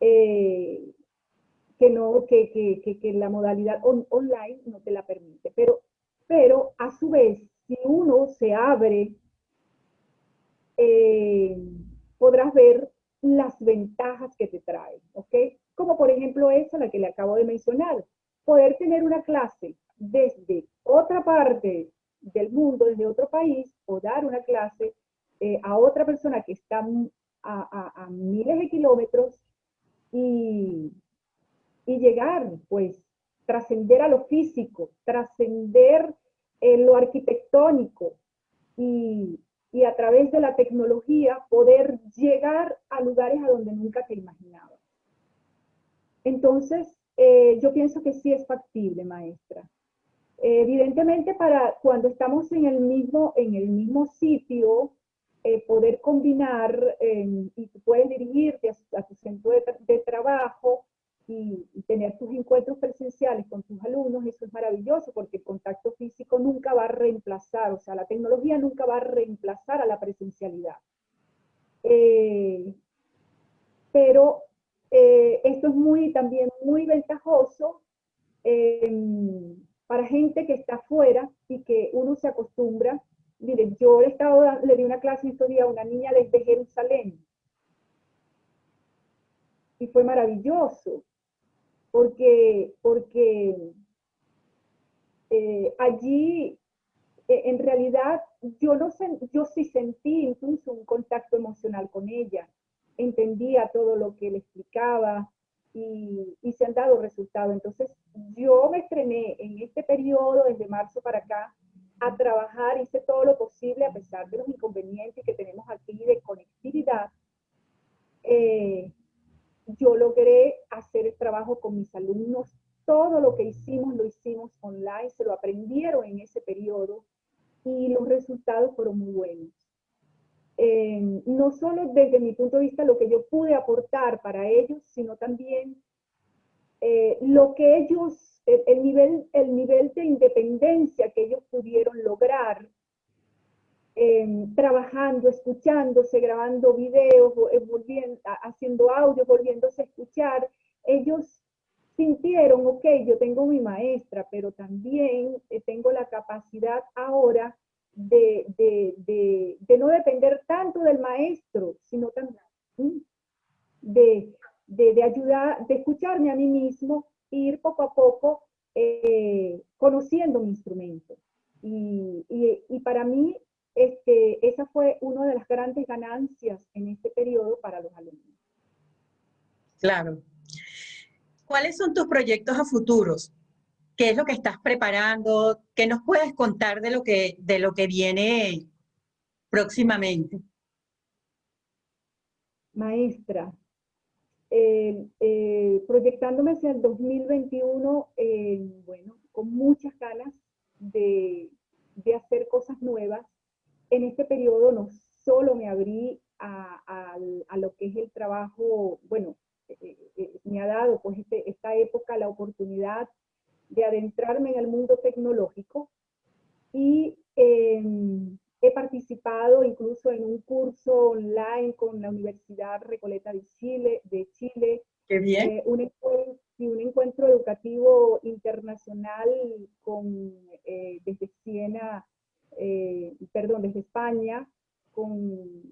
D: eh, que, no, que, que, que, la modalidad online no te la permite. Pero, pero a su vez, si uno se abre eh, podrás ver las ventajas que te trae, ¿ok? Como por ejemplo esa, la que le acabo de mencionar, poder tener una clase desde otra parte del mundo, desde otro país, o dar una clase eh, a otra persona que está a, miles de kilómetros y, y llegar, pues, trascender a lo físico, trascender lo arquitectónico y, y a través de la tecnología poder llegar a lugares a donde nunca te imaginabas. Entonces, eh, yo pienso que sí es factible, maestra. Evidentemente, para cuando estamos en el mismo, en el mismo sitio, eh, poder combinar y tú puedes dirigirte a, tu centro de trabajo y, tener tus encuentros presenciales con tus alumnos, eso es maravilloso porque el contacto físico nunca va a reemplazar, o sea, la tecnología nunca va a reemplazar a la presencialidad. Eh, pero eh, esto es muy, también muy ventajoso em, para gente que está afuera y que uno se acostumbra. Miren, yo he estado, le di una clase estos días a una niña desde Jerusalén y fue maravilloso porque, porque eh, allí eh, en realidad yo, no yo sí sentí incluso un contacto emocional con ella, entendía todo lo que le explicaba y, se han dado resultados. Entonces yo me estrené en este periodo, desde marzo para acá, a trabajar, hice todo lo posible a pesar de los inconvenientes que tenemos aquí de conectividad, eh, yo logré hacer el trabajo con mis alumnos. Todo lo que hicimos lo hicimos online, se lo aprendieron en ese periodo y los resultados fueron muy buenos. Eh, no solo desde mi punto de vista lo que yo pude aportar para ellos, sino también eh, lo que ellos, el, nivel, el nivel de independencia que ellos pudieron lograr Em, trabajando, escuchándose, grabando videos, eh, volviendo, haciendo audio, volviéndose a escuchar, ellos sintieron, ok, yo tengo mi maestra, pero también tengo la capacidad ahora de, no depender tanto del maestro, sino también de, ayudar, de escucharme a mí mismo e ir poco a poco eh, conociendo mi instrumento. Y, y, para mí este, esa fue una de las grandes ganancias en este periodo para los alumnos.
C: Claro. ¿Cuáles son tus proyectos a futuros? ¿Qué es lo que estás preparando? ¿Qué nos puedes contar de lo que, de lo que viene próximamente?
D: Maestra, eh, proyectándome hacia el 2021, eh, bueno, con muchas ganas de, de hacer cosas nuevas, en este periodo no solo me abrí a, lo que es el trabajo, bueno, eh, eh, eh, me ha dado pues este, esta época la oportunidad de adentrarme en el mundo tecnológico y em, he participado incluso en un curso online con la Universidad Recoleta de Chile, de Chile
C: Qué bien.
D: un, encuentro, un encuentro educativo internacional con, desde Siena eh, perdón, desde España, con,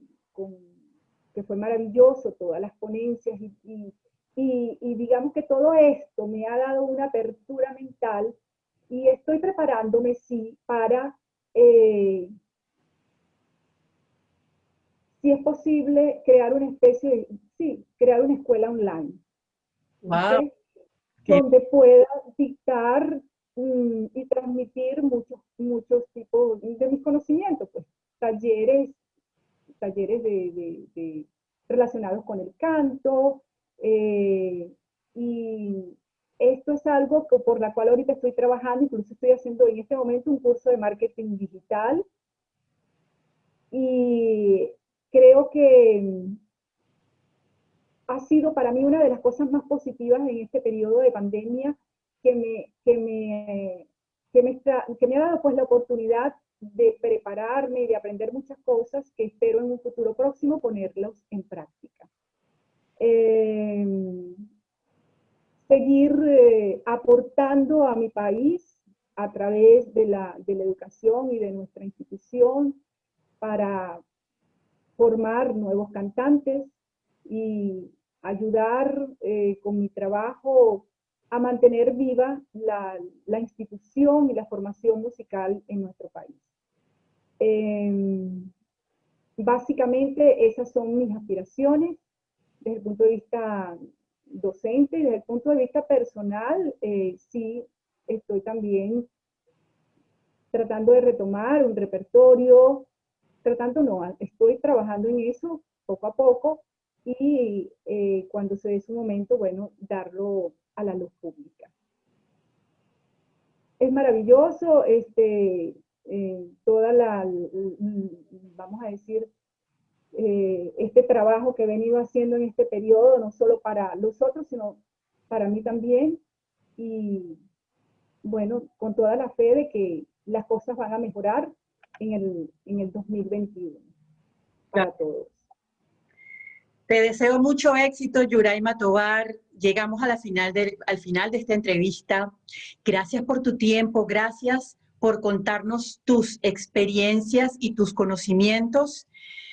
D: que fue maravilloso, todas las ponencias y, y, digamos que todo esto me ha dado una apertura mental y estoy preparándome, sí, para, eh, si es posible, crear una especie de, sí, crear una escuela online.
C: Wow.
D: Donde pueda dictar mm, y transmitir muchos, muchos tipos de mis conocimientos, pues talleres, talleres de, relacionados con el canto, eh, y esto es algo por la cual ahorita estoy trabajando, incluso estoy haciendo en este momento un curso de marketing digital, y creo que ha sido para mí una de las cosas más positivas en este periodo de pandemia que me, que me, que me, que me ha dado pues la oportunidad de prepararme y de aprender muchas cosas que espero en un futuro próximo ponerlos en práctica. Em, seguir eh, aportando a mi país a través de la, de la educación y de nuestra institución para formar nuevos cantantes y ayudar eh, con mi trabajo a mantener viva la, la, institución y la formación musical en nuestro país. Em, básicamente esas son mis aspiraciones desde el punto de vista docente y desde el punto de vista personal, eh, sí estoy también tratando de retomar un repertorio, tratando no, estoy trabajando en eso poco a poco y eh, cuando se dé su momento, bueno, darlo a la luz pública. Es maravilloso, este, eh, toda la, vamos a decir, eh, este trabajo que he venido haciendo en este periodo, no solo para los otros, sino para mí también. Y bueno, con toda la fe de que las cosas van a mejorar en el, en el 2021 para todos.
C: Te deseo mucho éxito, Yuraima Tobar. Llegamos a la final de, al final de esta entrevista. Gracias por tu tiempo, gracias por contarnos tus experiencias y tus conocimientos.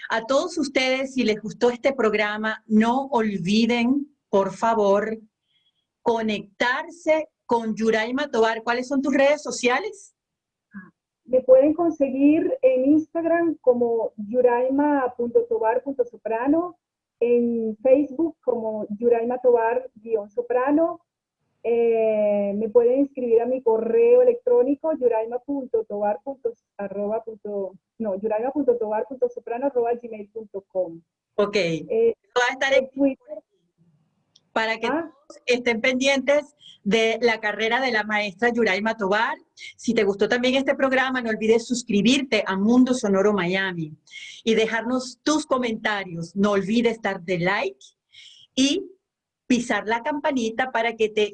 C: A todos ustedes, si les gustó este programa, no olviden, por favor, conectarse con Yuraima Tobar. ¿Cuáles son tus redes sociales?
D: Me pueden conseguir en Instagram como yuraima.tobar.soprano, en Facebook como Yuraima Tobar-soprano. Eh, me pueden inscribir a mi correo electrónico yuraima.tobar. no, yuraima.tobar.soprano.gmail.com.
C: Ok. Eh, va a estar en Twitter para que ah. estén pendientes de la carrera de la maestra Yuraima Tobar. Si te gustó también este programa, no olvides suscribirte a Mundo Sonoro Miami y dejarnos tus comentarios. No olvides de like y pisar la campanita para que te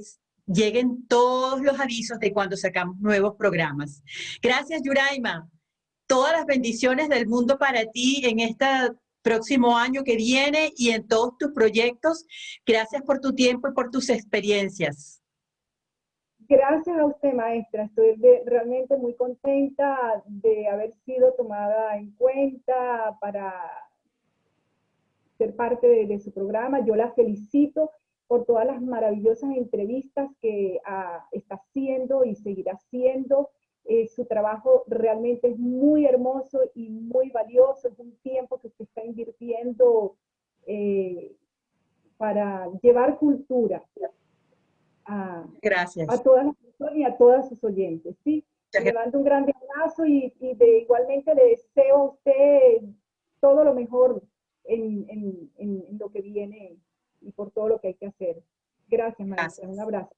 C: lleguen todos los avisos de cuando sacamos nuevos programas. Gracias, Yuraima. Todas las bendiciones del mundo para ti en esta próximo año que viene y en todos tus proyectos. Gracias por tu tiempo y por tus experiencias.
D: Gracias a usted, maestra. Estoy realmente muy contenta de haber sido tomada en cuenta para ser parte de, su programa. Yo la felicito por todas las maravillosas entrevistas que ah, está haciendo y seguirá haciendo. Eh, su trabajo realmente es muy hermoso y muy valioso, es un tiempo que usted está invirtiendo eh, para llevar cultura a,
C: Gracias.
D: a todas las personas y a todas sus oyentes. ¿sí? Le mando un grande abrazo y, de, igualmente le deseo a usted todo lo mejor en, en, en, lo que viene y por todo lo que hay que hacer. Gracias, maestra. Un abrazo.